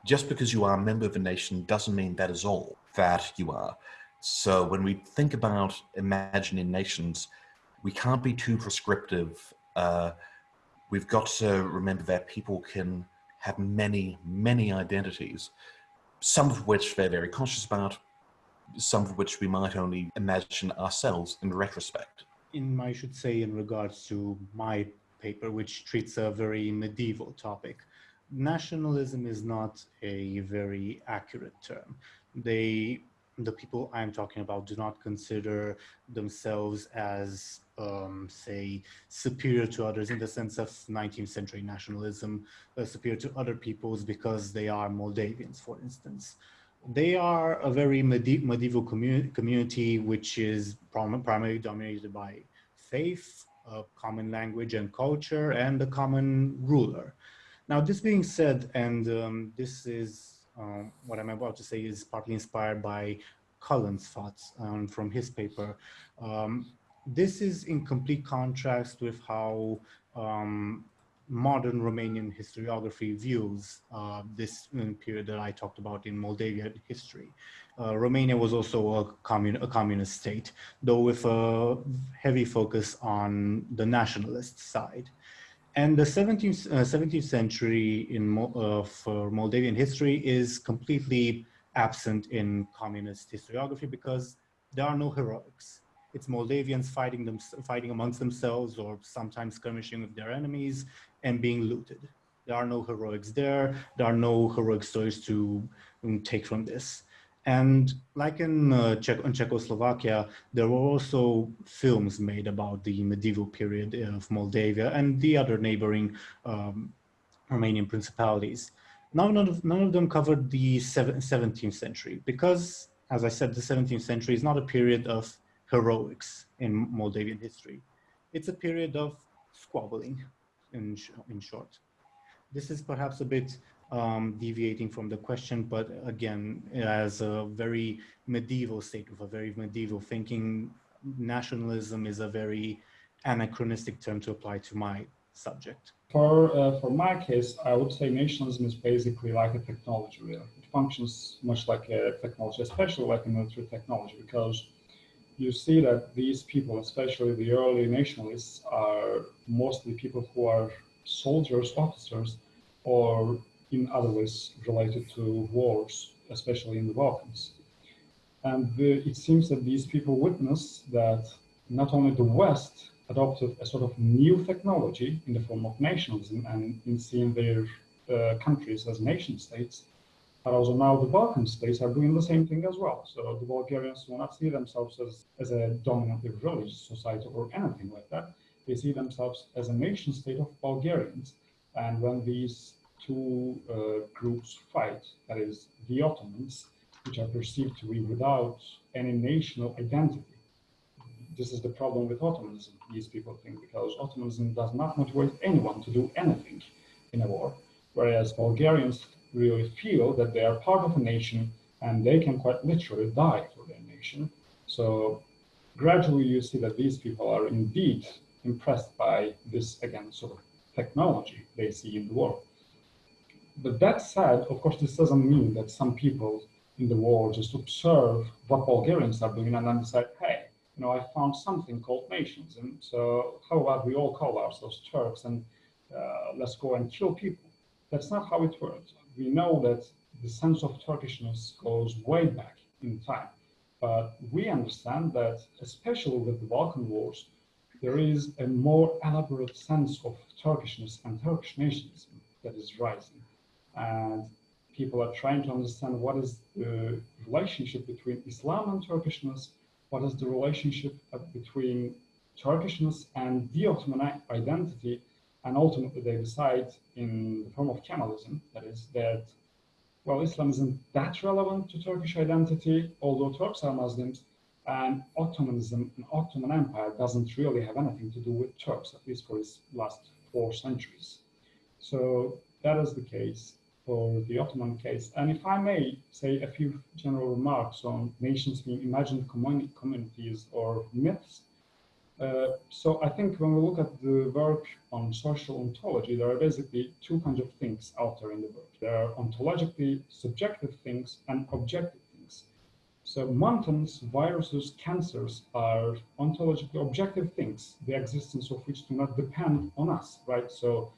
Just because you are a member of a nation doesn't mean that is all that you are. So when we think about imagining nations, we can't be too prescriptive. Uh, we've got to remember that people can have many, many identities, some of which they're very conscious about, some of which we might only imagine ourselves in retrospect. In, I should say, in regards to my paper, which treats a very medieval topic, nationalism is not a very accurate term. They, the people I'm talking about do not consider themselves as, um, say, superior to others in the sense of 19th century nationalism, uh, superior to other peoples because they are Moldavians, for instance They are a very medieval commu community, which is prim primarily dominated by faith, a common language and culture, and a common ruler. Now, this being said, and um, this is um, what I'm about to say is partly inspired by Colin's thoughts um, from his paper. Um, this is in complete contrast with how um, modern Romanian historiography views uh, this period that I talked about in Moldavian history. Uh, Romania was also a, commun a, communist state, though with a heavy focus on the nationalist side. And the 17th, uh, 17th century in uh, for Moldavian history is completely absent in communist historiography because there are no heroics. It's Moldavians fighting them, fighting amongst themselves or sometimes skirmishing with their enemies and being looted. There are no heroics there. There are no heroic stories to um, take from this. And like in, uh, Czech in Czechoslovakia, there were also films made about the medieval period of Moldavia and the other neighboring um, Romanian principalities. None of, none of them covered the 17th century because, as I said, the 17th century is not a period of heroics in Moldavian history. It's a period of squabbling, in, sh in short. This is perhaps a bit um, deviating from the question, but again, as a very medieval state with a very medieval thinking, nationalism is a very anachronistic term to apply to my subject. For, uh, for my case, I would say nationalism is basically like a technology. It functions much like a technology, especially like a military technology, because you see that these people, especially the early nationalists, are mostly people who are soldiers, officers, or in other ways related to wars, especially in the Balkans. And the, it seems that these people witness that not only the West adopted a sort of new technology in the form of nationalism and in seeing their uh, countries as nation states, but also now the Balkan states are doing the same thing as well. So the Bulgarians do not see themselves as, as a dominantly religious society or anything like that. They see themselves as a nation state of Bulgarians. And when these two uh, groups fight, that is the Ottomans, which are perceived to be without any national identity. This is the problem with Ottomanism, these people think, because Ottomanism does not motivate anyone to do anything in a war, whereas Bulgarians really feel that they are part of a nation and they can quite literally die for their nation. So gradually you see that these people are indeed impressed by this, again, sort of technology they see in the world. But that said, of course, this doesn't mean that some people in the world just observe what Bulgarians are doing and then decide, hey, you know, I found something called nations. And so how about we all call ourselves Turks and uh, let's go and kill people. That's not how it works we know that the sense of Turkishness goes way back in time. But we understand that, especially with the Balkan Wars, there is a more elaborate sense of Turkishness and Turkish nationalism that is rising. And people are trying to understand what is the relationship between Islam and Turkishness, what is the relationship between Turkishness and the Ottoman identity, and ultimately they decide in the form of Kemalism, that is that, well, Islam isn't that relevant to Turkish identity, although Turks are Muslims, and Ottomanism, and Ottoman Empire doesn't really have anything to do with Turks, at least for its last four centuries. So that is the case for the Ottoman case. And if I may say a few general remarks on nations being imagined communities or myths, uh, so I think when we look at the work on social ontology, there are basically two kinds of things out there in the work. There are ontologically subjective things and objective things. So mountains, viruses, cancers are ontologically objective things, the existence of which do not depend on us, right? So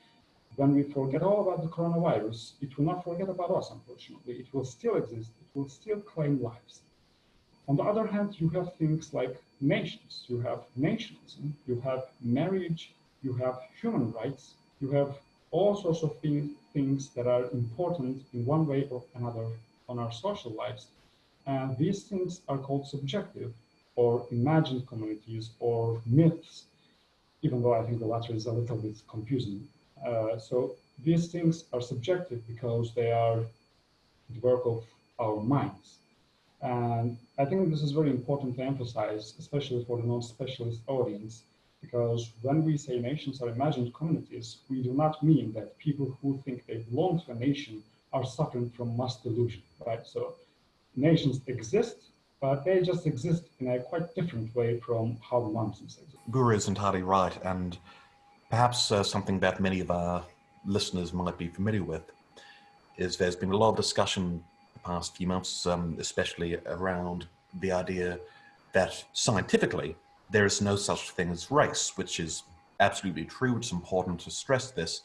when we forget all about the coronavirus, it will not forget about us, unfortunately. It will still exist. It will still claim lives. On the other hand, you have things like nations, you have nationalism, you have marriage, you have human rights, you have all sorts of things, things that are important in one way or another on our social lives. And these things are called subjective or imagined communities or myths, even though I think the latter is a little bit confusing. Uh, so these things are subjective because they are the work of our minds. And I think this is very important to emphasize, especially for the non-specialist audience, because when we say nations are imagined communities, we do not mean that people who think they belong to a nation are suffering from mass delusion, right? So nations exist, but they just exist in a quite different way from how the mountains exist. Guru is entirely right, and perhaps uh, something that many of our listeners might be familiar with is there's been a lot of discussion past few months, um, especially around the idea that scientifically there is no such thing as race, which is absolutely true. It's important to stress this.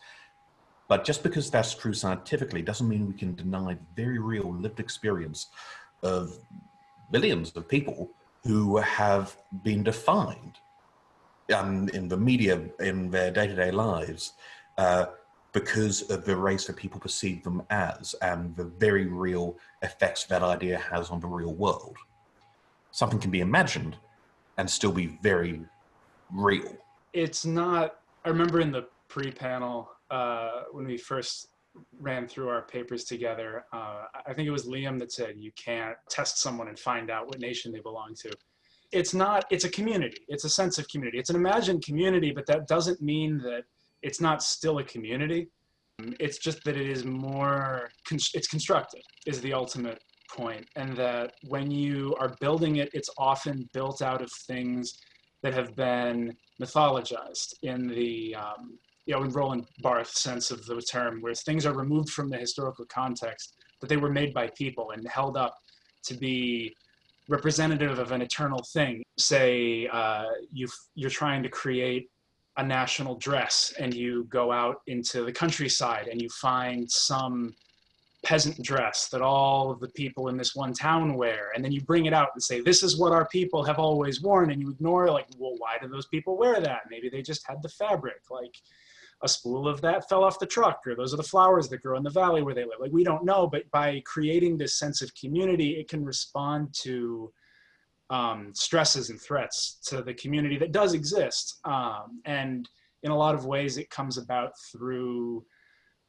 But just because that's true scientifically doesn't mean we can deny very real lived experience of billions of people who have been defined um, in the media, in their day-to-day -day lives, uh, because of the race that people perceive them as and the very real effects that idea has on the real world. Something can be imagined and still be very real. It's not, I remember in the pre-panel, uh, when we first ran through our papers together, uh, I think it was Liam that said you can't test someone and find out what nation they belong to it's not, it's a community. It's a sense of community. It's an imagined community, but that doesn't mean that it's not still a community. It's just that it is more, it's constructed is the ultimate point. And that when you are building it, it's often built out of things that have been mythologized in the, um, you know, in Roland Barthes sense of the term, where things are removed from the historical context, that they were made by people and held up to be representative of an eternal thing. Say uh, you you're trying to create a national dress and you go out into the countryside and you find some peasant dress that all of the people in this one town wear and then you bring it out and say this is what our people have always worn and you ignore like well why do those people wear that maybe they just had the fabric like a spool of that fell off the truck or those are the flowers that grow in the valley where they live. Like we don't know, but by creating this sense of community, it can respond to um, stresses and threats to the community that does exist. Um, and in a lot of ways, it comes about through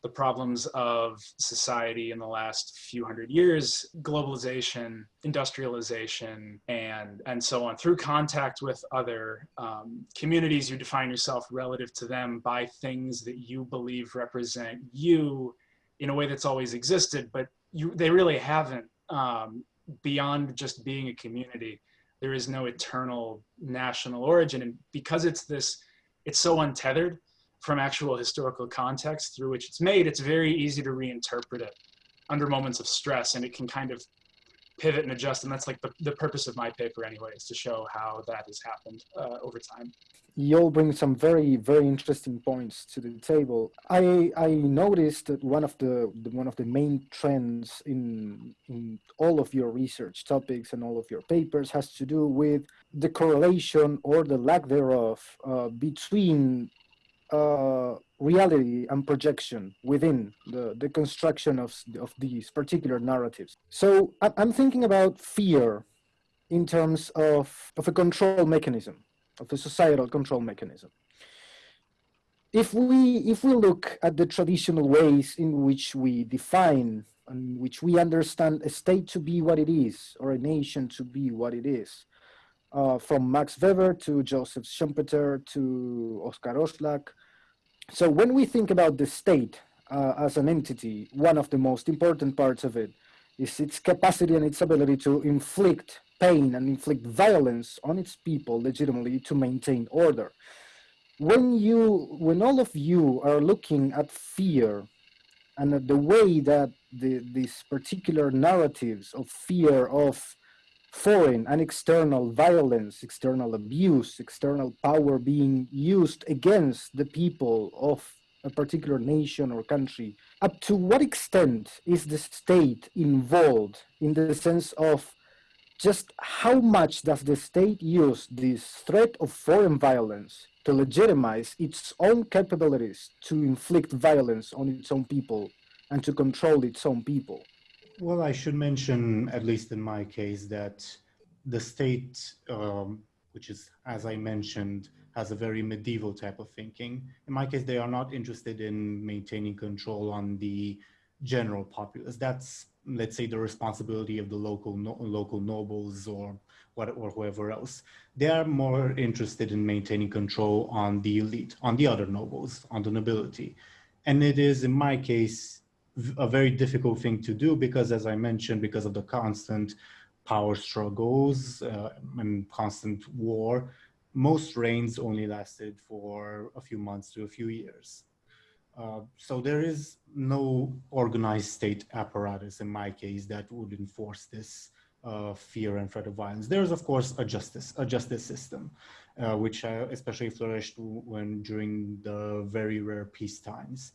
the problems of society in the last few hundred years, globalization, industrialization, and, and so on. Through contact with other um, communities, you define yourself relative to them by things that you believe represent you in a way that's always existed, but you, they really haven't um, beyond just being a community. There is no eternal national origin. And because it's this, it's so untethered, from actual historical context through which it's made, it's very easy to reinterpret it under moments of stress and it can kind of pivot and adjust. And that's like the, the purpose of my paper anyway, is to show how that has happened uh, over time. You'll bring some very, very interesting points to the table. I, I noticed that one of the, the one of the main trends in, in all of your research topics and all of your papers has to do with the correlation or the lack thereof uh, between uh, reality and projection within the, the construction of, of these particular narratives. So I'm thinking about fear in terms of, of a control mechanism, of a societal control mechanism. If we, if we look at the traditional ways in which we define and which we understand a state to be what it is, or a nation to be what it is, uh, from Max Weber to Joseph Schumpeter to Oscar Oszlak. So when we think about the state uh, as an entity, one of the most important parts of it is its capacity and its ability to inflict pain and inflict violence on its people legitimately to maintain order. When you, when all of you are looking at fear and at the way that the, these particular narratives of fear of foreign and external violence, external abuse, external power being used against the people of a particular nation or country. Up to what extent is the state involved in the sense of just how much does the state use this threat of foreign violence to legitimize its own capabilities to inflict violence on its own people and to control its own people? Well, I should mention, at least in my case, that the state, um, which is, as I mentioned, has a very medieval type of thinking. In my case, they are not interested in maintaining control on the general populace. That's let's say, the responsibility of the local no, local nobles or what or whoever else. They are more interested in maintaining control on the elite, on the other nobles, on the nobility, and it is, in my case, a very difficult thing to do because, as I mentioned, because of the constant power struggles uh, and constant war, most reigns only lasted for a few months to a few years. Uh, so there is no organized state apparatus in my case that would enforce this uh, fear and threat of violence. There is, of course, a justice, a justice system, uh, which uh, especially flourished when during the very rare peace times.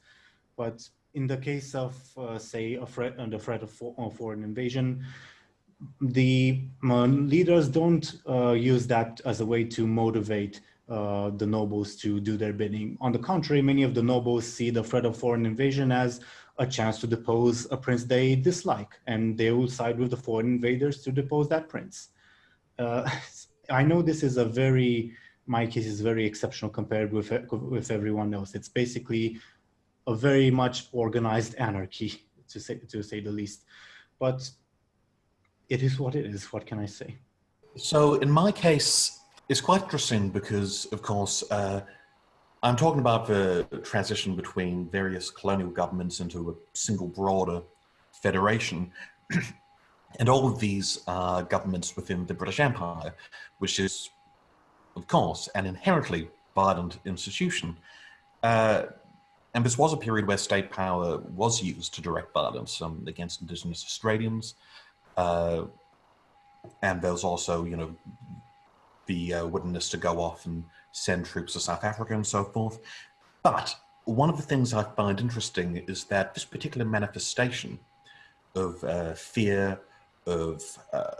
But in the case of, uh, say, a threat, the threat of for, foreign invasion, the leaders don't use that as a way to motivate uh, the nobles to do their bidding. On the contrary, many of the nobles see the threat of foreign invasion as a chance to depose a prince they dislike, and they will side with the foreign invaders to depose that prince. Uh, I know this is a very, my case is very exceptional compared with, with everyone else. It's basically a very much organized anarchy, to say, to say the least. But it is what it is. What can I say? So in my case, it's quite interesting because, of course, uh, I'm talking about the transition between various colonial governments into a single broader federation. and all of these are governments within the British Empire, which is, of course, an inherently violent institution. Uh, and this was a period where state power was used to direct violence um, against indigenous Australians. Uh, and there was also, you know, the uh, willingness to go off and send troops to South Africa and so forth. But one of the things I find interesting is that this particular manifestation of uh, fear, of uh,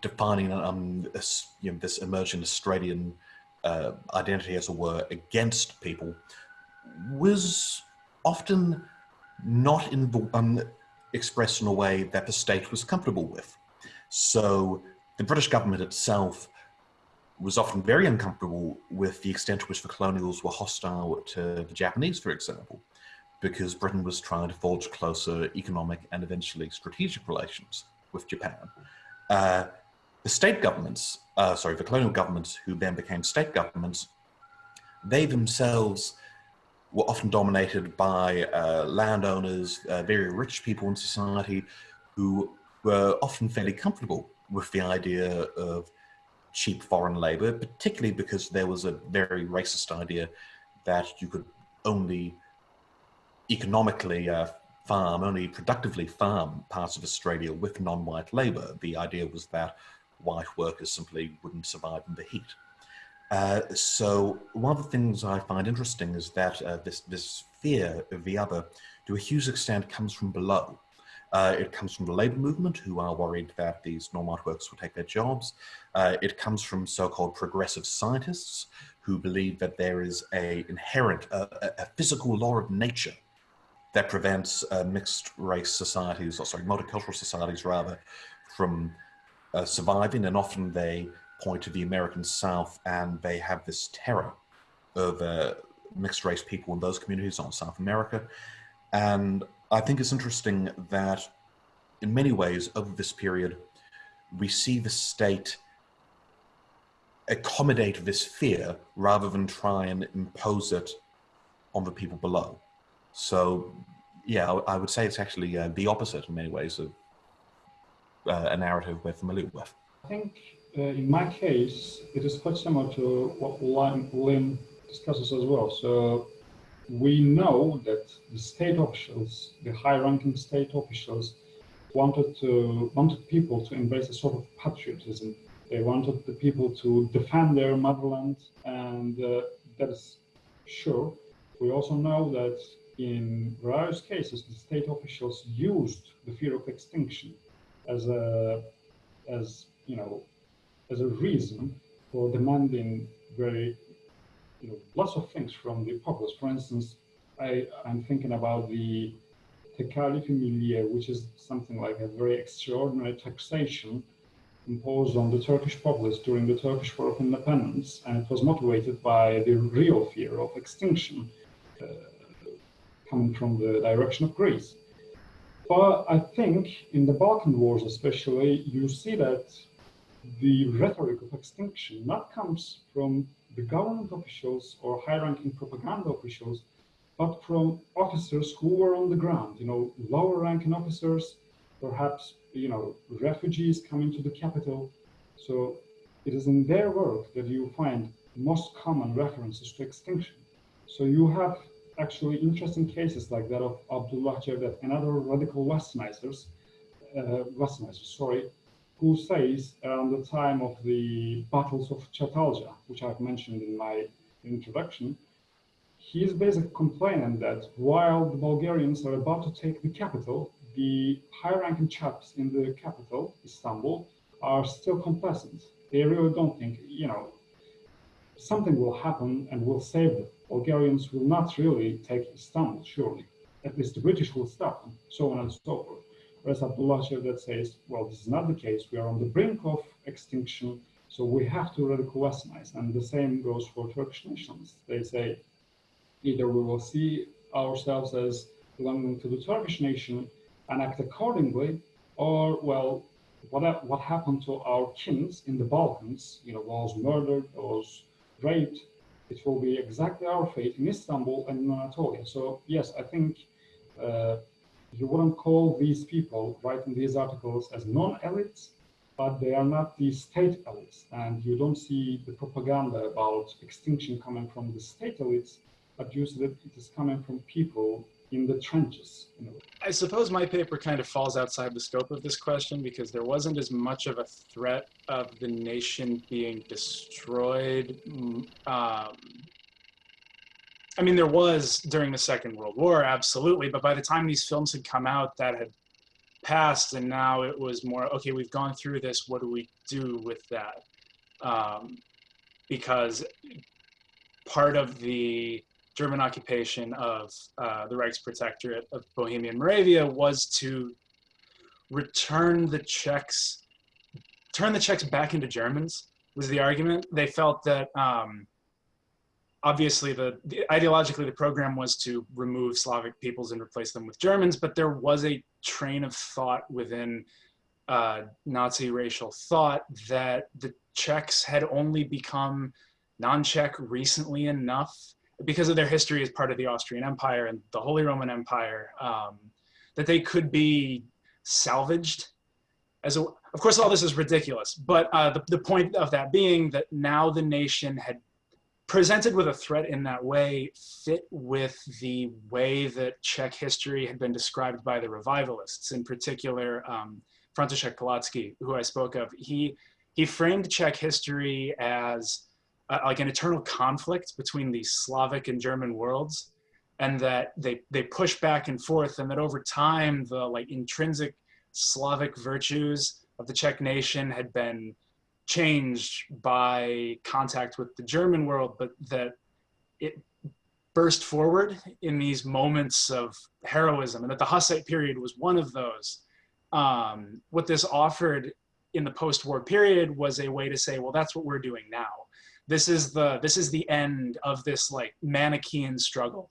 defining um, this, you know, this emerging Australian uh, identity, as it were, against people, was often not in um, expressed in a way that the state was comfortable with. So the British government itself was often very uncomfortable with the extent to which the colonials were hostile to the Japanese, for example, because Britain was trying to forge closer economic and eventually strategic relations with Japan. Uh, the state governments, uh, sorry, the colonial governments who then became state governments, they themselves were often dominated by uh, landowners, uh, very rich people in society who were often fairly comfortable with the idea of cheap foreign labor, particularly because there was a very racist idea that you could only economically uh, farm, only productively farm parts of Australia with non-white labor. The idea was that white workers simply wouldn't survive in the heat. Uh, so one of the things I find interesting is that uh, this, this fear of the other, to a huge extent, comes from below. Uh, it comes from the labor movement, who are worried that these non-white workers will take their jobs. Uh, it comes from so-called progressive scientists, who believe that there is a inherent, a physical law of nature that prevents uh, mixed race societies, or sorry, multicultural societies rather, from uh, surviving. And often they point of the American South and they have this terror of mixed race people in those communities on South America. And I think it's interesting that in many ways over this period, we see the state accommodate this fear rather than try and impose it on the people below. So yeah, I would say it's actually uh, the opposite in many ways of uh, a narrative we're familiar with. I think in my case, it is quite similar to what Lynn discusses as well. So we know that the state officials, the high-ranking state officials, wanted to wanted people to embrace a sort of patriotism. They wanted the people to defend their motherland, and uh, that is sure. We also know that in various cases, the state officials used the fear of extinction as a, as you know, as a reason for demanding very you know, lots of things from the populace. For instance, I, I'm thinking about the Tekalif-i Milliye, which is something like a very extraordinary taxation imposed on the Turkish populace during the Turkish War of Independence, and it was motivated by the real fear of extinction uh, coming from the direction of Greece. But I think in the Balkan Wars especially, you see that the rhetoric of extinction not comes from the government officials or high-ranking propaganda officials, but from officers who were on the ground, you know, lower-ranking officers, perhaps, you know, refugees coming to the capital. So it is in their work that you find most common references to extinction. So you have actually interesting cases like that of Abdullah Cevdet and other radical westernizers, uh, westernizers, sorry, who says around the time of the battles of Chatalja, which I've mentioned in my introduction, he is basically complaining that while the Bulgarians are about to take the capital, the high-ranking chaps in the capital, Istanbul, are still complacent. They really don't think, you know, something will happen and will save them. Bulgarians will not really take Istanbul, surely. At least the British will stop them, so on and so forth. Whereas Abdullah Cevdet says, well, this is not the case. We are on the brink of extinction, so we have to radical westernize. And the same goes for Turkish nationalists. They say, either we will see ourselves as belonging to the Turkish nation and act accordingly, or, well, what, what happened to our kings in the Balkans, you know, was murdered, was raped, it will be exactly our fate in Istanbul and in Anatolia. So yes, I think uh, you wouldn't call these people writing these articles as non-elites, but they are not the state elites. And you don't see the propaganda about extinction coming from the state elites, but you see that it is coming from people in the trenches. Know. I suppose my paper kind of falls outside the scope of this question because there wasn't as much of a threat of the nation being destroyed. Um, I mean, there was during the Second World War, absolutely, but by the time these films had come out, that had passed, and now it was more okay. We've gone through this. What do we do with that? Um, because part of the German occupation of uh, the Reichsprotectorate of Bohemia and Moravia was to return the Czechs, turn the Czechs back into Germans was the argument. They felt that um, obviously the, the, ideologically the program was to remove Slavic peoples and replace them with Germans, but there was a train of thought within uh, Nazi racial thought that the Czechs had only become non-Czech recently enough because of their history as part of the Austrian Empire and the Holy Roman Empire, um, that they could be salvaged. As a, of course, all this is ridiculous, but uh, the, the point of that being that now the nation had presented with a threat in that way fit with the way that Czech history had been described by the revivalists, in particular, um, František Palacký, who I spoke of. He, he framed Czech history as uh, like an eternal conflict between the Slavic and German worlds, and that they they push back and forth, and that over time the like intrinsic Slavic virtues of the Czech nation had been changed by contact with the German world, but that it burst forward in these moments of heroism, and that the Hussite period was one of those. Um, what this offered in the post-war period was a way to say, well, that's what we're doing now this is the this is the end of this like Manichaean struggle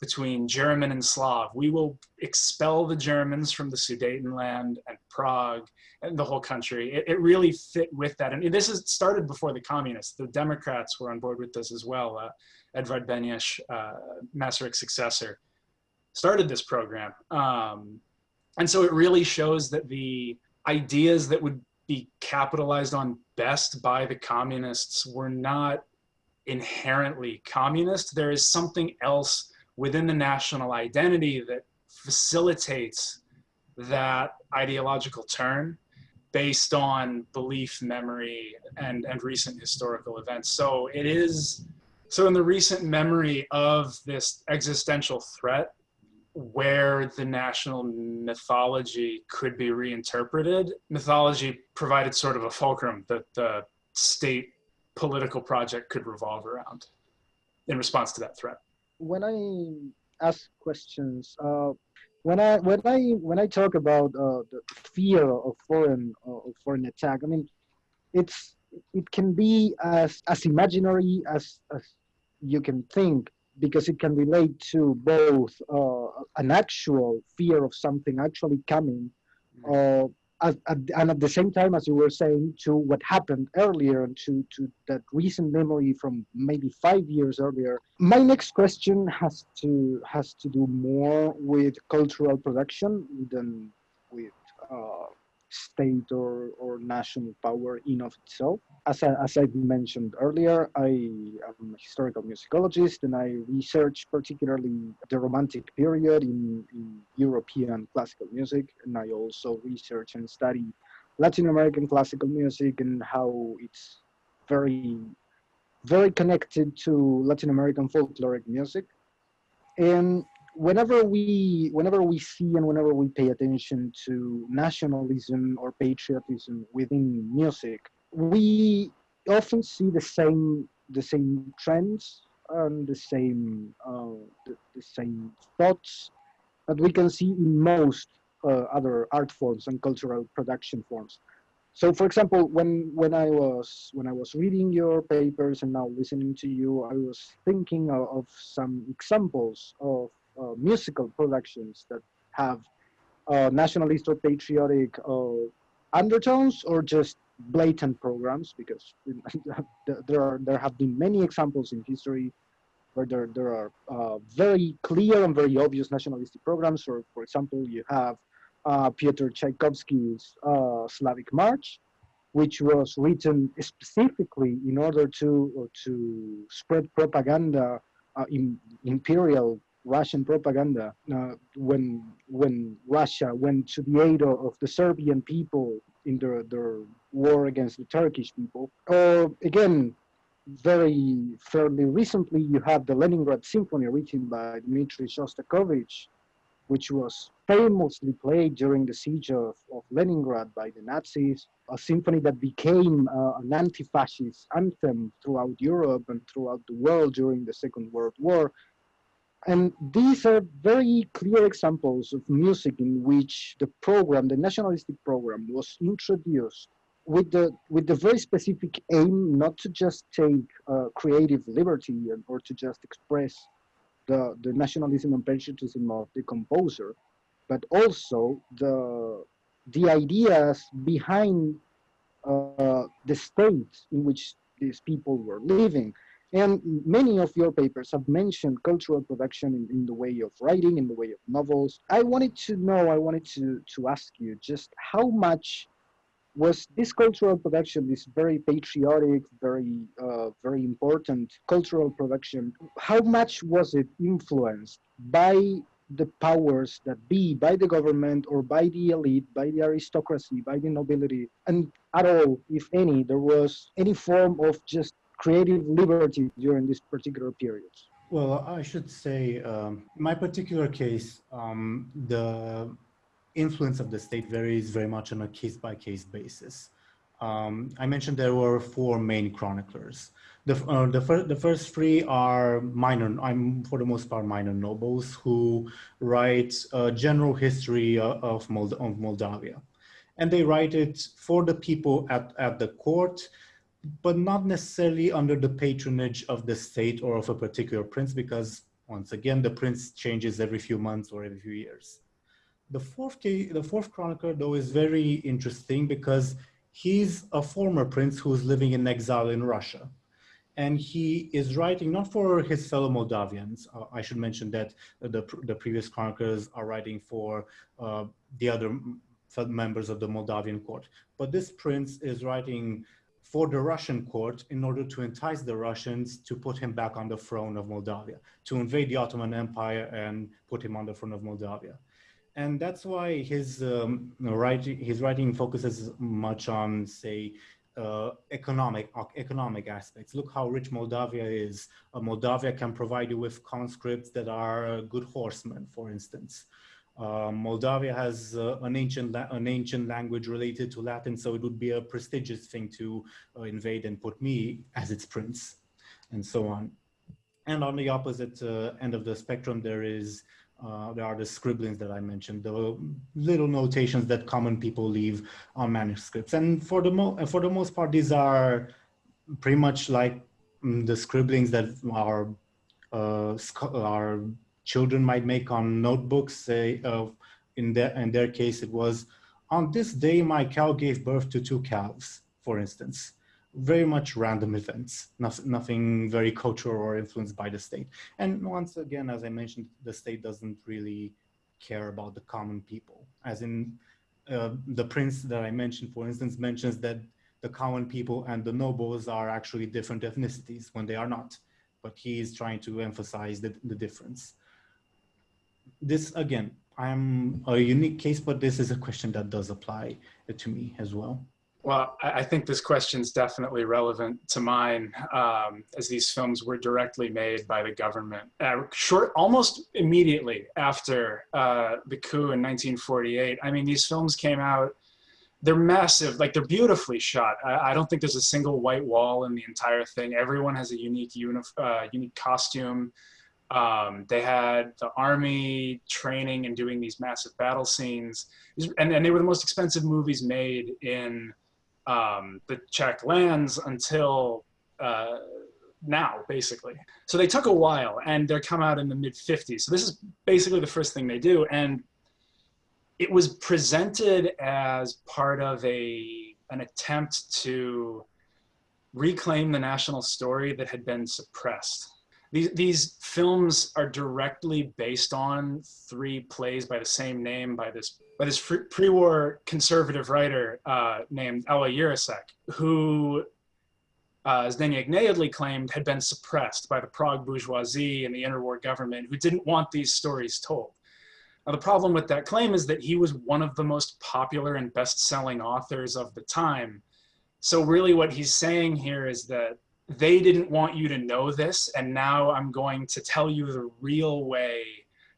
between German and Slav. We will expel the Germans from the Sudetenland and Prague and the whole country. It, it really fit with that. And this is started before the communists. The Democrats were on board with this as well. Uh, Edvard Beneš, uh, Masaryk's successor, started this program. Um, and so it really shows that the ideas that would be capitalized on best by the communists were not inherently communist. There is something else within the national identity that facilitates that ideological turn based on belief, memory, and, and recent historical events. So it is, so in the recent memory of this existential threat, where the national mythology could be reinterpreted. Mythology provided sort of a fulcrum that the state political project could revolve around in response to that threat. When I ask questions, uh, when I when I when I talk about uh, the fear of foreign uh, foreign attack, I mean, it's it can be as as imaginary as as you can think because it can relate to both uh, an actual fear of something actually coming, uh, and at the same time, as you were saying, to what happened earlier and to, to that recent memory from maybe five years earlier. My next question has to has to do more with cultural production than with uh, state or, or national power in of itself. As I, as I mentioned earlier, I am a historical musicologist and I research particularly the Romantic period in, in European classical music. And I also research and study Latin American classical music and how it's very, very connected to Latin American folkloric music. And whenever we whenever we see and whenever we pay attention to nationalism or patriotism within music we often see the same the same trends and the same uh, the, the, same thoughts that we can see in most uh, other art forms and cultural production forms. So for example when when i was when i was reading your papers and now listening to you i was thinking of, of some examples of musical productions that have uh, nationalist or patriotic uh, undertones or just blatant programs because there are there have been many examples in history where there, there are uh, very clear and very obvious nationalistic programs. Or for example you have uh, Piotr Tchaikovsky's uh, Slavic March which was written specifically in order to to spread propaganda in imperial Russian propaganda uh, when when Russia went to the aid of, the Serbian people in their, their war against the Turkish people. Or again, very fairly recently, you have the Leningrad Symphony written by Dmitri Shostakovich, which was famously played during the siege of, of Leningrad by the Nazis, a symphony that became uh, an anti-fascist anthem throughout Europe and throughout the world during the Second World War, and these are very clear examples of music in which the program, the nationalistic program, was introduced with the with the very specific aim not to just take uh, creative liberty and, or to just express the the nationalism and patriotism of the composer, but also the the ideas behind uh, the state in which these people were living. And many of your papers have mentioned cultural production in, in, the way of writing, in the way of novels. I wanted to know, I wanted to, to ask you just how much was this cultural production, this very patriotic, very, uh, very important cultural production, how much was it influenced by the powers that be, by the government or by the elite, by the aristocracy, by the nobility, and at all, if any, there was any form of just creative liberty during this particular period? Well, I should say, um, in my particular case, um, the influence of the state varies very much on a case-by-case -case basis. Um, I mentioned there were four main chroniclers. The, uh, the, fir the first three are minor, I'm for the most part minor nobles who write a general history uh, of, Mold of Moldavia. And they write it for the people at, at the court but not necessarily under the patronage of the state or of a particular prince, because once again, the prince changes every few months or every few years. The fourth, the fourth chronicler, though, is very interesting because he's a former prince who's living in exile in Russia. And he is writing not for his fellow Moldavians. Uh, I should mention that the, the previous chroniclers are writing for uh, the other members of the Moldavian court. But this prince is writing for the Russian court in order to entice the Russians to put him back on the throne of Moldavia, to invade the Ottoman Empire and put him on the throne of Moldavia. And that's why his, um, writing, his writing focuses much on, say, uh, economic economic aspects. Look how rich Moldavia is. Uh, Moldavia can provide you with conscripts that are good horsemen, for instance. Uh, Moldavia has uh, an ancient an ancient language related to Latin, so it would be a prestigious thing to uh, invade and put me as its prince, and so on. And on the opposite uh, end of the spectrum, there is uh, there are the scribblings that I mentioned, the little notations that common people leave on manuscripts, and for the mo for the most part, these are pretty much like mm, the scribblings that are uh, our children might make on notebooks. Say, of in their in their case, it was on this day my cow gave birth to two calves, for instance. Very much random events, nothing, nothing very cultural or influenced by the state. And once again, as I mentioned, the state doesn't really care about the common people. As in uh, the prince that I mentioned, for instance, mentions that the common people and the nobles are actually different ethnicities when they are not. But he is trying to emphasize the, the difference. This, again, I'm a unique case, but this is a question that does apply to me as well. Well, I think this question is definitely relevant to mine, um, as these films were directly made by the government. Uh, short, almost immediately after uh, the coup in 1948. I mean, these films came out. They're massive, like they're beautifully shot. I, I don't think there's a single white wall in the entire thing. Everyone has a unique, uh, unique costume. Um, they had the army training and doing these massive battle scenes, and, and they were the most expensive movies made in um, the Czech lands until uh, now, basically. So they took a while, and they come out in the mid 50s. So this is basically the first thing they do, and it was presented as part of a an attempt to reclaim the national story that had been suppressed. These, these films are directly based on three plays by the same name by this by this pre-war conservative writer uh, named Alois Jirasek, who, uh, as Nejedlý claimed, had been suppressed by the Prague bourgeoisie and the interwar government who didn't want these stories told. Now, the problem with that claim is that he was one of the most popular and best-selling authors of the time. So really what he's saying here is that they didn't want you to know this, and now I'm going to tell you the real way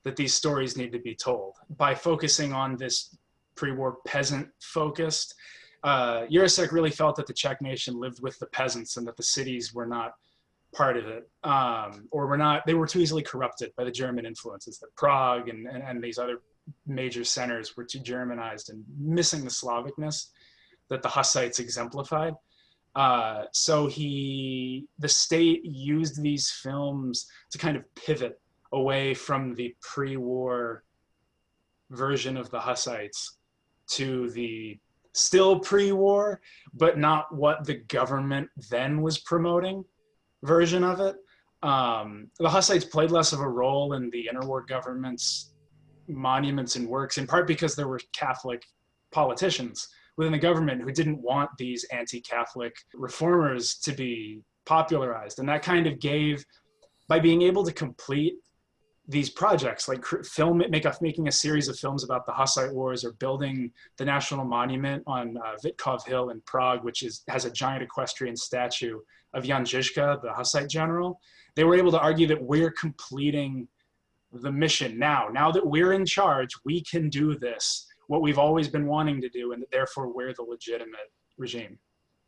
that these stories need to be told by focusing on this pre-war peasant focused. Uh, Jirasek really felt that the Czech nation lived with the peasants and that the cities were not part of it, um, or were not, they were too easily corrupted by the German influences, that Prague and, and, and these other major centers were too Germanized and missing the Slavicness that the Hussites exemplified. Uh, so he, the state used these films to kind of pivot away from the pre-war version of the Hussites to the still pre-war, but not what the government then was promoting version of it. Um, the Hussites played less of a role in the interwar government's monuments and works, in part because there were Catholic politicians within the government who didn't want these anti-Catholic reformers to be popularized. And that kind of gave, by being able to complete these projects like film make a, making a series of films about the Hussite Wars or building the national monument on uh, Vítkov Hill in Prague, which is has a giant equestrian statue of Jan Žižka, the Hussite general. They were able to argue that we're completing the mission now. Now that we're in charge, we can do this, what we've always been wanting to do, and therefore we're the legitimate regime.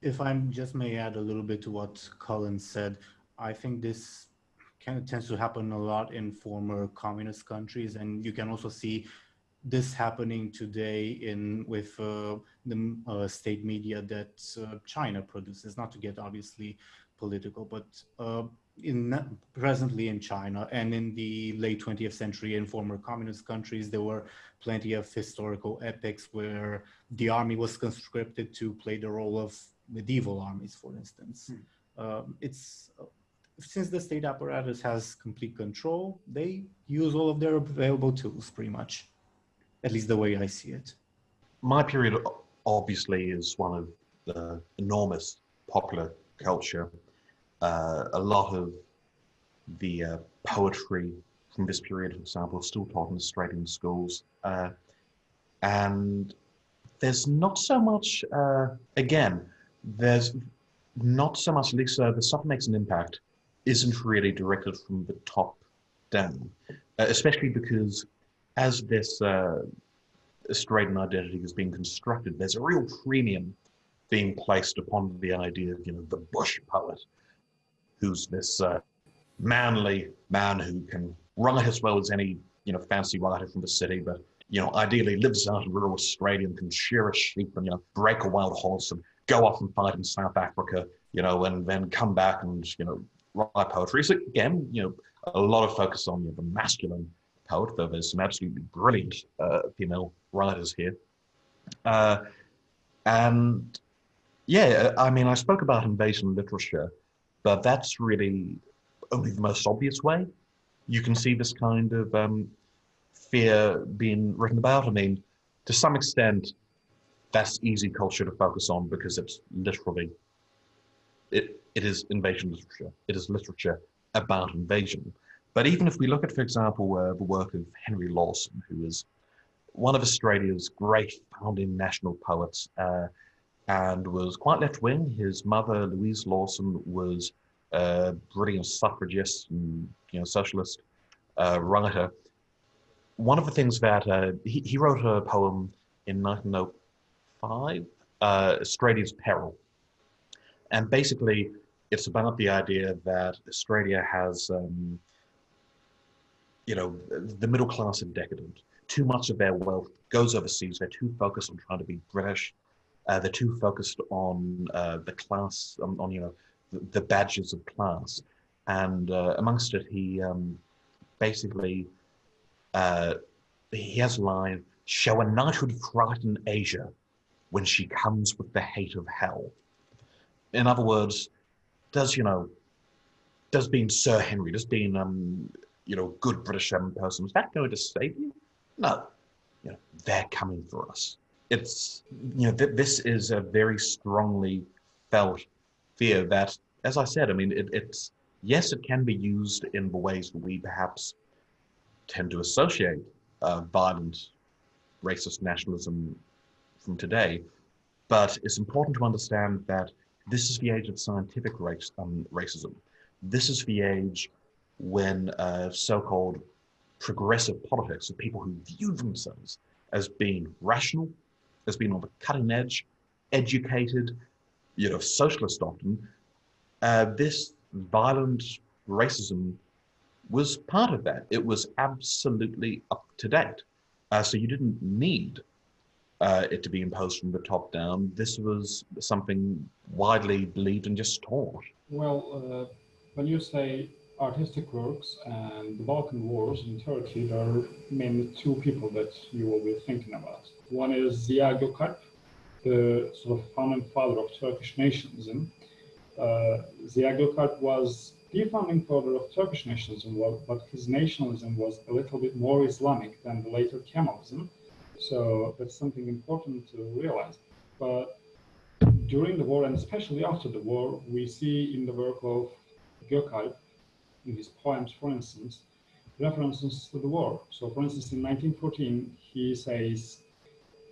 If I just may add a little bit to what Colin said, I think this kind of tends to happen a lot in former communist countries, and you can also see this happening today in with uh, the uh, state media that uh, China produces. Not to get obviously political, but uh, in presently in China and in the late 20th century in former communist countries, there were plenty of historical epics where the army was conscripted to play the role of medieval armies, for instance. Hmm. Um, it's since the state apparatus has complete control, they use all of their available tools pretty much, at least the way I see it. My period obviously is one of the enormous popular culture. Uh, a lot of the uh, poetry from this period, for example, is still taught in Australian schools. Uh, and there's not so much, uh, again, there's not so much, at least uh, the stuff makes an impact isn't really directed from the top down, uh, especially because as this Australian identity is being constructed, there's a real premium being placed upon the idea of, you know, the bush poet, who's this uh, manly man who can write as well as any, you know, fancy writer from the city, but, you know, ideally lives out in rural Australia and can shear a sheep and, you know, break a wild horse and go off and fight in South Africa, you know, and then come back and, you know, write poetry. So again, you know, a lot of focus on you know, the masculine poet, though there's some absolutely brilliant uh, female writers here. Uh, and yeah, I mean, I spoke about invasion literature, but that's really only the most obvious way. You can see this kind of um, fear being written about. I mean, to some extent, that's easy culture to focus on because it's literally, it, it is invasion literature. It is literature about invasion. But even if we look at, for example, uh, the work of Henry Lawson, who is one of Australia's great founding national poets uh, and was quite left-wing. His mother, Louise Lawson, was a brilliant suffragist and you know socialist uh, writer. One of the things that uh, he, he wrote a poem in 1905, uh, Australia's Peril. And basically, it's about the idea that Australia has, um, you know, the middle class are decadent. Too much of their wealth goes overseas. They're too focused on trying to be British. Uh, they're too focused on uh, the class, on, on, you know, the, the, badges of class. And uh, amongst it, he um, basically, uh, he has a line, show a knighthood frighten Asia when she comes with the hate of hell. In other words, does, you know, does being Sir Henry, does being, um, you know, good British um, person, is that going to save you? No. You know, they're coming for us. It's, you know, th this is a very strongly felt fear that, as I said, I mean, it, it's, yes, it can be used in the ways we perhaps tend to associate uh, violent racist nationalism from today. But it's important to understand that this is the age of scientific race, um, racism. This is the age when uh, so-called progressive politics of people who view themselves as being rational, as being on the cutting edge, educated, you know, socialist often, uh, this violent racism was part of that. It was absolutely up to date. Uh, so you didn't need uh, it to be imposed from the top down. This was something widely believed and just taught. Well, uh, when you say artistic works and the Balkan Wars in Turkey, there are mainly two people that you will be thinking about. One is Ziya Gökalp, the sort of founding father of Turkish nationalism. Uh, Ziya Gökalp was the founding father of Turkish nationalism, but his nationalism was a little bit more Islamic than the later Kemalism. So that's something important to realize. But during the war, and especially after the war, we see in the work of Gökalp in his poems, for instance, references to the war. So, for instance, in 1914, he says,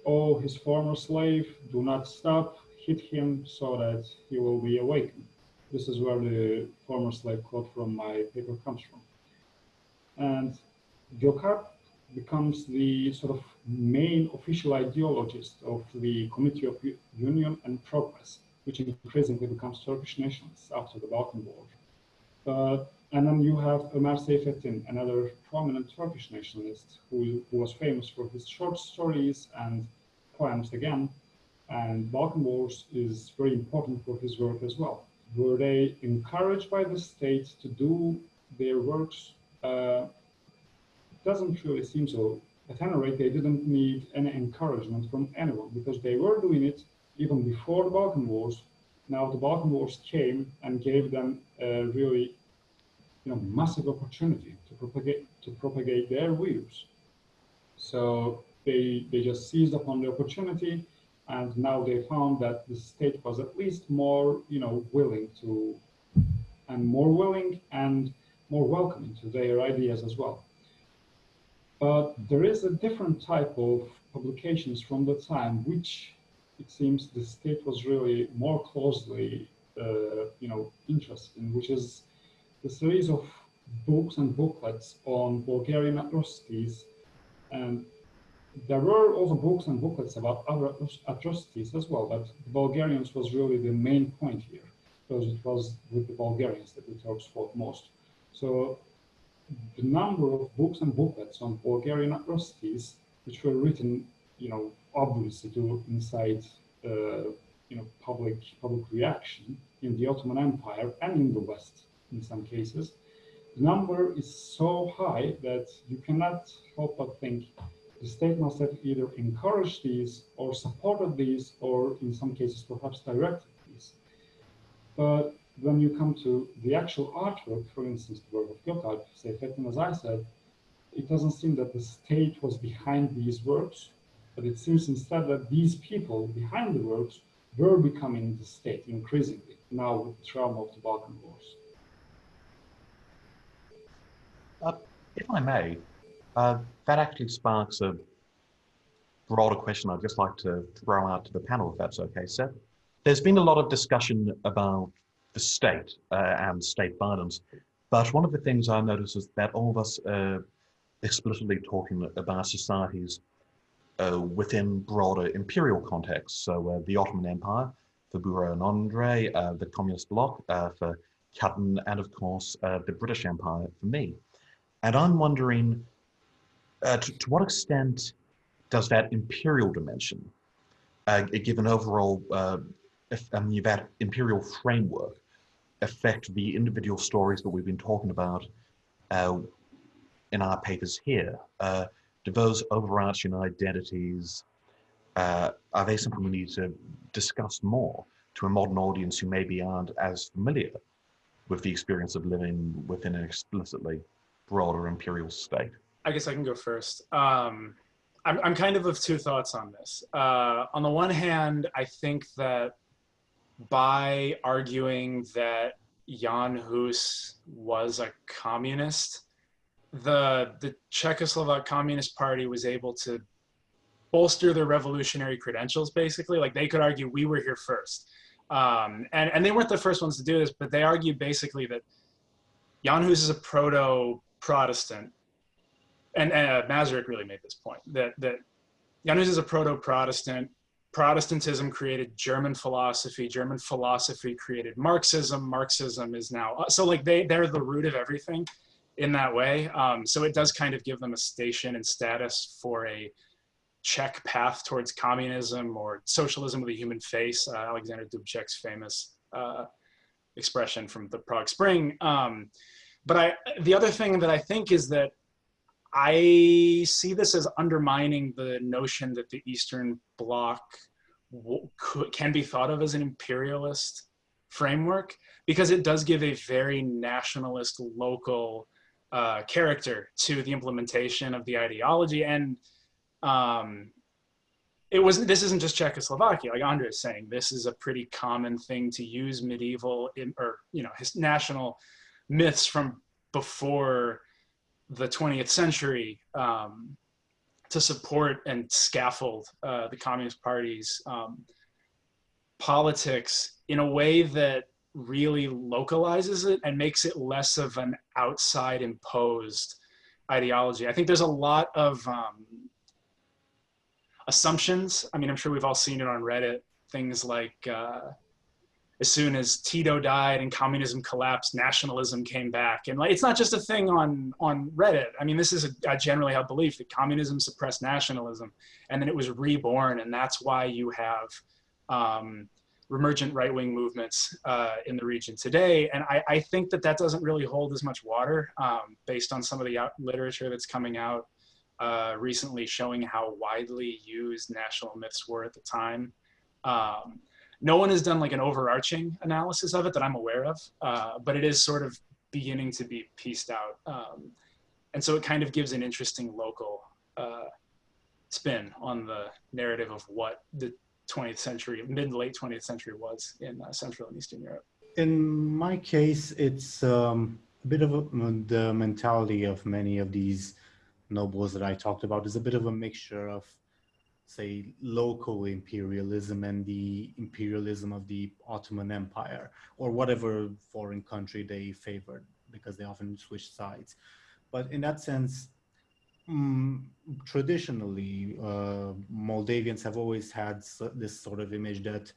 Oh, his former slave, do not stop, hit him so that he will be awakened. This is where the former slave quote from my paper comes from. And Gökalp becomes the sort of main official ideologist of the Committee of Union and Progress, which increasingly becomes Turkish nationalists after the Balkan War. But and then you have Ömer Seyfettin, another prominent Turkish nationalist who, who, was famous for his short stories and poems again. And Balkan Wars is very important for his work as well. Were they encouraged by the state to do their works? Uh, doesn't really seem so. At any rate, they didn't need any encouragement from anyone because they were doing it even before the Balkan Wars. Now the Balkan Wars came and gave them a really know, massive opportunity to propagate to propagate their views. So they they just seized upon the opportunity, and now they found that the state was at least more you know willing to, and more willing and more welcoming to their ideas as well. But there is a different type of publications from the time, which it seems the state was really more closely, uh, you know, interested in, which is the series of books and booklets on Bulgarian atrocities. And there were also books and booklets about other atrocities as well, but the Bulgarians was really the main point here, because it was with the Bulgarians that the Turks fought most. So the number of books and booklets on Bulgarian atrocities, which were written, you know, obviously to incite, uh, you know, public public reaction in the Ottoman Empire and in the West, in some cases, the number is so high that you cannot help but think the state must have either encouraged these or supported these or in some cases perhaps directed these. But when you come to the actual artwork, for instance, the work of Gökalp, Seyfettin, as I said, it doesn't seem that the state was behind these works, but it seems instead that these people behind the works were becoming the state increasingly, now with the trauma of the Balkan Wars. Uh, if I may, uh, that actually sparks a broader question I'd just like to throw out to the panel, if that's okay, Seb. There's been a lot of discussion about the state uh, and state violence, but one of the things I notice is that all of us are explicitly talking about societies uh, within broader imperial contexts. So uh, the Ottoman Empire for Bura and Andre, uh, the Communist Bloc uh, for Colin, and of course the British Empire for me. And I'm wondering, uh, to, to, what extent does that imperial dimension, uh, given overall, uh, I that imperial framework, affect the individual stories that we've been talking about uh, in our papers here? Uh, do those overarching identities, uh, are they something we need to discuss more to a modern audience who maybe aren't as familiar with the experience of living within an explicitly broader imperial state? I guess I can go first. Um, I'm, I'm kind of of two thoughts on this. Uh, on the one hand, I think that by arguing that Jan Hus was a communist, the the Czechoslovak Communist Party was able to bolster their revolutionary credentials. Basically, like they could argue we were here first, um, and and they weren't the first ones to do this, but they argued basically that Jan Hus is a proto Protestant, and uh, Masaryk really made this point that that Jan Hus is a proto-Protestant. Protestantism created German philosophy. German philosophy created Marxism. Marxism is now uh, so like they they're the root of everything in that way. Um, so it does kind of give them a station and status for a Czech path towards communism or socialism with a human face. Uh, Alexander Dubček's famous uh, expression from the Prague Spring. Um, but I, the other thing that I think is that I see this as undermining the notion that the Eastern Bloc can be thought of as an imperialist framework because it does give a very nationalist local uh, character to the implementation of the ideology. And um, it was this isn't just Czechoslovakia. Like Andre is saying this is a pretty common thing to use medieval or you know his national myths from before the 20th century um, to support and scaffold uh, the Communist Party's um, politics in a way that really localizes it and makes it less of an outside imposed ideology. I think there's a lot of um, assumptions. I mean, I'm sure we've all seen it on Reddit. Things like uh, as soon as Tito died and communism collapsed, nationalism came back. And like, it's not just a thing on, on Reddit. I mean, this is a, generally held belief that communism suppressed nationalism and then it was reborn. And that's why you have um, emergent right-wing movements uh, in the region today. And I, I, think that that doesn't really hold as much water um, based on some of the literature that's coming out uh, recently showing how widely used national myths were at the time. Um, no one has done like an overarching analysis of it that I'm aware of, uh, but it is sort of beginning to be pieced out. Um, and so it kind of gives an interesting local uh, spin on the narrative of what the 20th century, mid late 20th century was in uh, Central and Eastern Europe. In my case, it's um, a bit of a, the mentality of many of these nobles that I talked about is a bit of a mixture of say, local imperialism and the imperialism of the Ottoman Empire or whatever foreign country they favored because they often switch sides. But in that sense, um, traditionally, uh, Moldavians have always had this sort of image that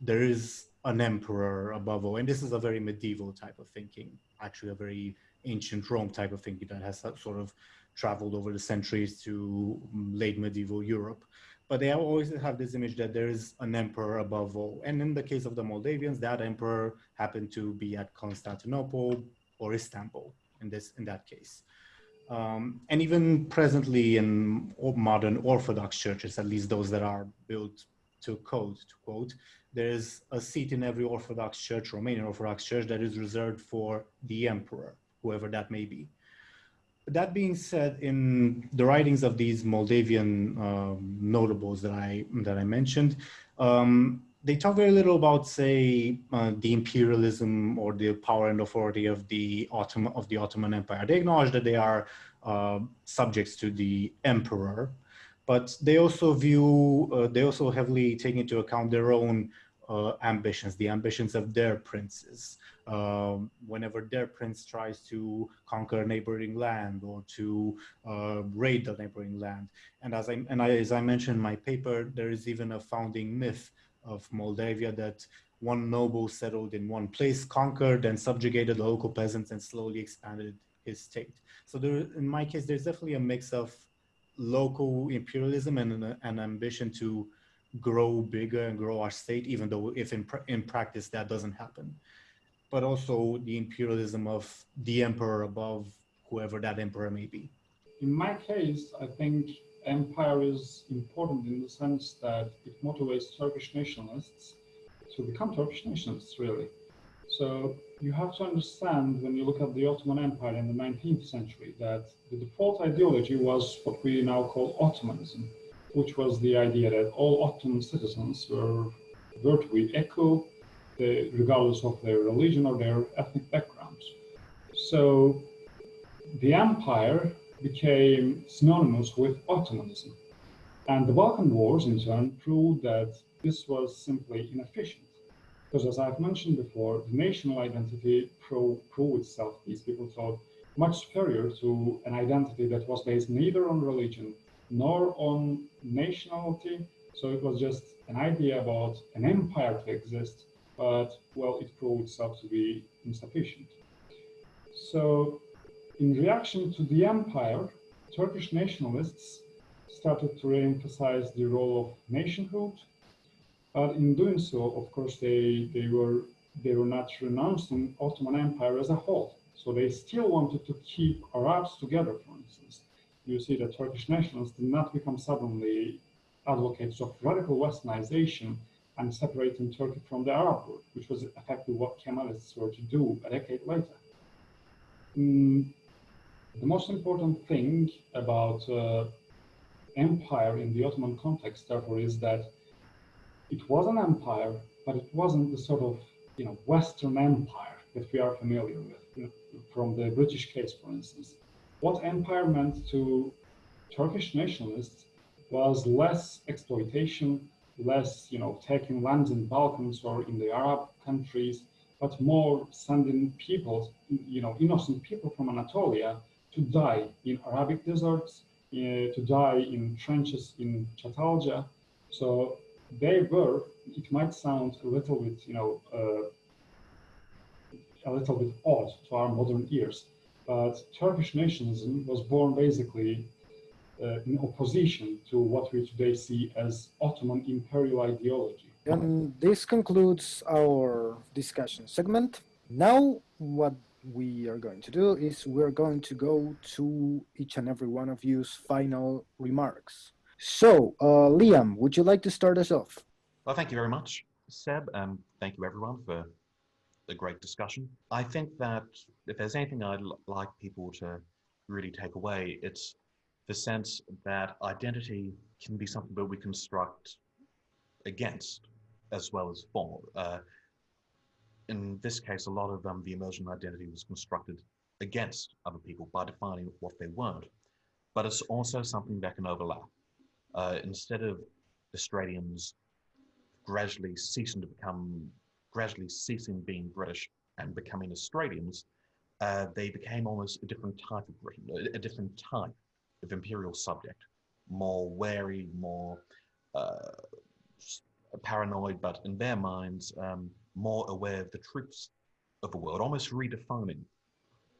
there is an emperor above all. And this is a very medieval type of thinking, actually a very ancient Rome type of thinking that has sort of traveled over the centuries to late medieval Europe but they always have this image that there is an emperor above all. And in the case of the Moldavians, that emperor happened to be at Constantinople or Istanbul in this in that case. Um, and even presently in modern Orthodox churches, at least those that are built to code, to quote, there's a seat in every Orthodox church, Romanian Orthodox church, that is reserved for the emperor, whoever that may be. That being said, in the writings of these Moldavian um, notables that I that I mentioned, um, they talk very little about, say, uh, the imperialism or the power and authority of the Ottoman of the Ottoman Empire. They acknowledge that they are uh, subjects to the emperor, but they also view uh, they also heavily take into account their own uh, ambitions, the ambitions of their princes um, whenever their prince tries to conquer neighboring land or to uh, raid the neighboring land. And as I, and I, as I mentioned in my paper, there is even a founding myth of Moldavia that one noble settled in one place, conquered and subjugated the local peasants and slowly expanded his state. So there, in my case, there's definitely a mix of local imperialism and an, an ambition to grow bigger and grow our state, even though if in, in practice that doesn't happen but also the imperialism of the emperor above whoever that emperor may be. In my case, I think empire is important in the sense that it motivates Turkish nationalists to become Turkish nationalists, really. So you have to understand when you look at the Ottoman Empire in the 19th century that the default ideology was what we now call Ottomanism, which was the idea that all Ottoman citizens were, virtually equal the, regardless of their religion or their ethnic backgrounds. So the empire became synonymous with Ottomanism. And the Balkan Wars, in turn, proved that this was simply inefficient. Because as I've mentioned before, the national identity proved itself, these people thought, much superior to an identity that was based neither on religion nor on nationality. So it was just an idea about an empire to exist but well, it proved itself to be insufficient. So in reaction to the empire, Turkish nationalists started to re-emphasize the role of nationhood. But in doing so, of course, they, they were they were not renouncing Ottoman Empire as a whole. So they still wanted to keep Arabs together, for instance. You see that Turkish nationalists did not become suddenly advocates of radical westernization and separating Turkey from the Arab world, which was effectively what Kemalists were to do a decade later. Mm, the most important thing about uh, empire in the Ottoman context, therefore, is that it was an empire, but it wasn't the sort of you know Western empire that we are familiar with, you know, from the British case, for instance. What empire meant to Turkish nationalists was less exploitation, less, you know, taking lands in Balkans or in the Arab countries, but more sending people, you know, innocent people from Anatolia to die in Arabic deserts, uh, to die in trenches in Çatalca. So they were, it might sound a little bit, you know, uh, a little bit odd to our modern ears, but Turkish nationalism was born basically uh, in opposition to what we today see as Ottoman imperial ideology. And this concludes our discussion segment. Now, what we are going to do is we're going to go to each and every one of you's final remarks. So, uh, Liam, would you like to start us off? Well, thank you very much, Seb, and thank you everyone for the great discussion. I think that if there's anything I'd like people to really take away, it's the sense that identity can be something that we construct against as well as for. Uh, in this case, a lot of um, the emergent identity was constructed against other people by defining what they weren't. But it's also something that can overlap. Uh, instead of Australians gradually ceasing to become, gradually ceasing being British and becoming Australians, uh, they became almost a different type of Britain, a, different type of imperial subject, more wary, more uh, paranoid, but in their minds, um, more aware of the truths of the world, almost redefining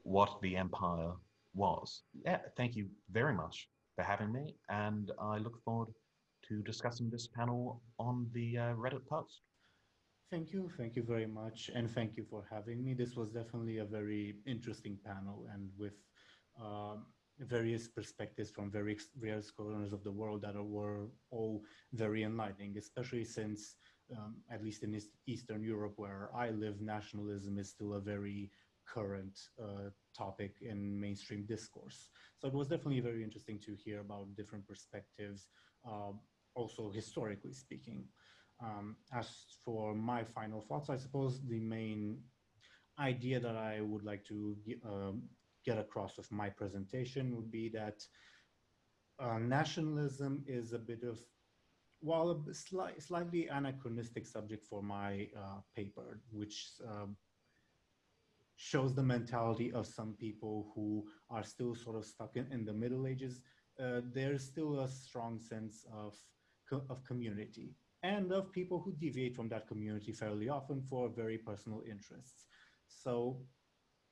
what the empire was. Yeah, thank you very much for having me, and I look forward to discussing this panel on the uh, Reddit post. Thank you. Thank you very much. And thank you for having me. This was definitely a very interesting panel and with um, various perspectives from various, various corners of the world that were all very enlightening, especially since, um, at least in Eastern Europe where I live, nationalism is still a very current uh, topic in mainstream discourse. So it was definitely very interesting to hear about different perspectives, uh, also historically speaking. Um, as for my final thoughts, I suppose the main idea that I would like to um, get across with my presentation would be that uh, nationalism is a bit of, well, a sli slightly anachronistic subject for my uh, paper, which um, shows the mentality of some people who are still sort of stuck in, in the Middle Ages. Uh, there's still a strong sense of, co of community and of people who deviate from that community fairly often for very personal interests. So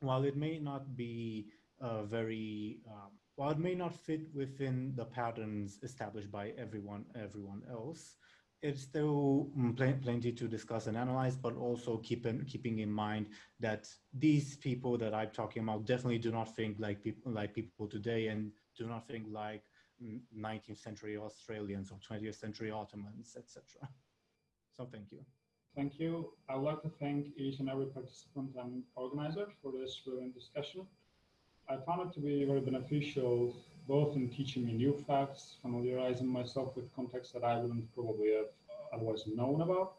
while it may not be uh, very, um, while it may not fit within the patterns established by everyone, everyone else, it's still mm, pl plenty to discuss and analyze, but also keep in, keeping in mind that these people that I'm talking about definitely do not think like people like people today and do not think like 19th century Australians or 20th century Ottomans, etc. So thank you. Thank you. I would like to thank each and every participant and organizer for this brilliant discussion. I found it to be very beneficial, both in teaching me new facts, familiarizing myself with contexts that I wouldn't probably have otherwise known about.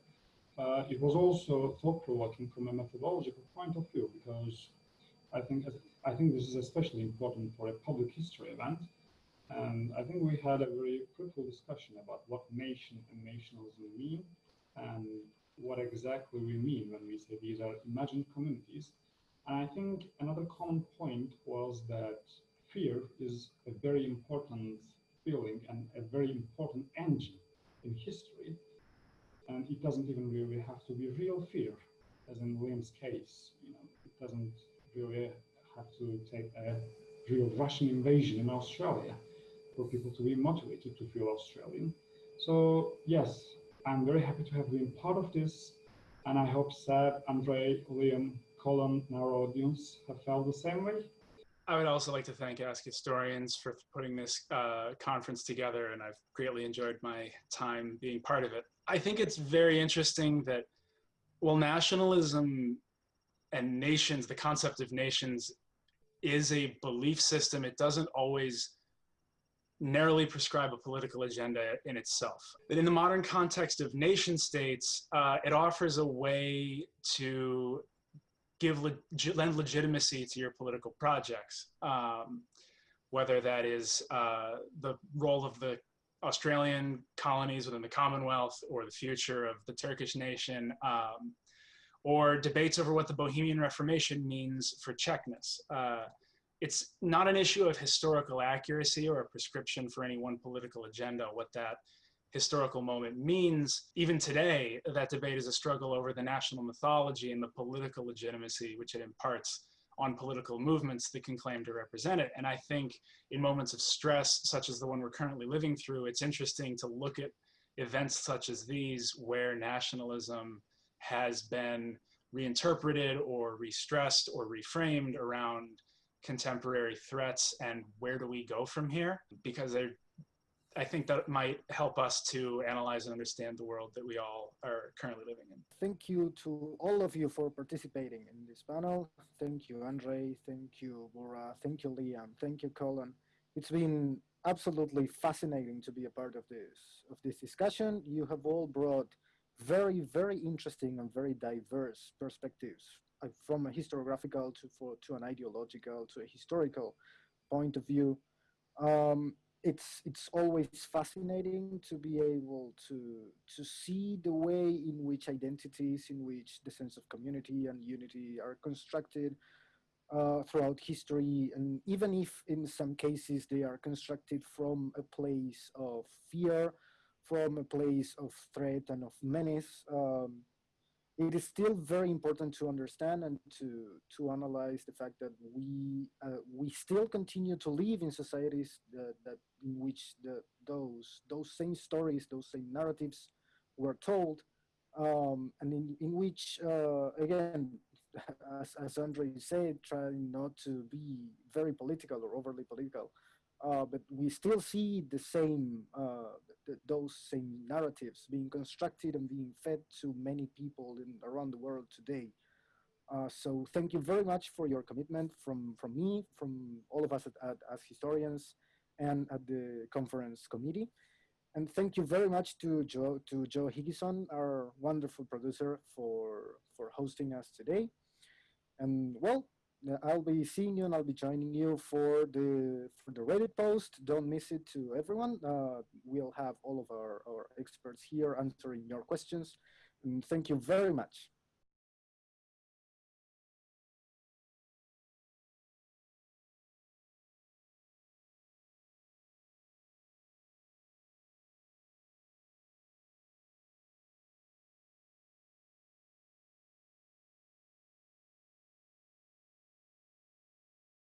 Uh, it was also thought-provoking from a methodological point of view, because I think I think this is especially important for a public history event. And I think we had a very fruitful discussion about what nation and nationalism mean and what exactly we mean when we say these are imagined communities. And I think another common point was that fear is a very important feeling and a very important engine in history. And it doesn't even really have to be real fear, as in William's case. You know, it doesn't really have to take a real Russian invasion in Australia for people to be motivated to feel Australian. So yes, I'm very happy to have been part of this. And I hope Seb, Andre, Liam, Colin, and our audience have felt the same way. I would also like to thank Ask Historians for putting this uh, conference together, and I've greatly enjoyed my time being part of it. I think it's very interesting that, well, nationalism and nations, the concept of nations, is a belief system. It doesn't always narrowly prescribe a political agenda in itself. But in the modern context of nation states, uh, it offers a way to give le lend legitimacy to your political projects, um, whether that is uh, the role of the Australian colonies within the Commonwealth or the future of the Turkish nation, um, or debates over what the Bohemian Reformation means for Czechness. Uh, it's not an issue of historical accuracy or a prescription for any one political agenda, what that historical moment means. Even today, that debate is a struggle over the national mythology and the political legitimacy which it imparts on political movements that can claim to represent it. And I think in moments of stress, such as the one we're currently living through, it's interesting to look at events such as these where nationalism has been reinterpreted or restressed or reframed around contemporary threats and where do we go from here? Because I think that might help us to analyze and understand the world that we all are currently living in. Thank you to all of you for participating in this panel. Thank you, Andre. Thank you, Bora. Thank you, Liam. Thank you, Colin. It's been absolutely fascinating to be a part of this of this discussion. You have all brought very, very interesting and very diverse perspectives from a historiographical to, for, to an ideological to a historical point of view. Um, it's it's always fascinating to be able to to see the way in which identities, in which the sense of community and unity are constructed uh, throughout history, and even if in some cases they are constructed from a place of fear, from a place of threat and of menace. Um, it is still very important to understand and to to analyze the fact that we uh, we still continue to live in societies that, that in which the those those same stories, those same narratives were told, um, and in in which uh, again, as as Andre said, trying not to be very political or overly political. Uh, but we still see the same, uh, th those same narratives being constructed and being fed to many people in, around the world today. Uh, so thank you very much for your commitment from, from me, from all of us at, at, Ask Historians and at the conference committee. And thank you very much to Joe, to Joe Higginson, our wonderful producer for, for hosting us today. And well, I'll be seeing you and I'll be joining you for the for the Reddit post. Don't miss it to everyone. Uh, we'll have all of our, our experts here answering your questions. And thank you very much.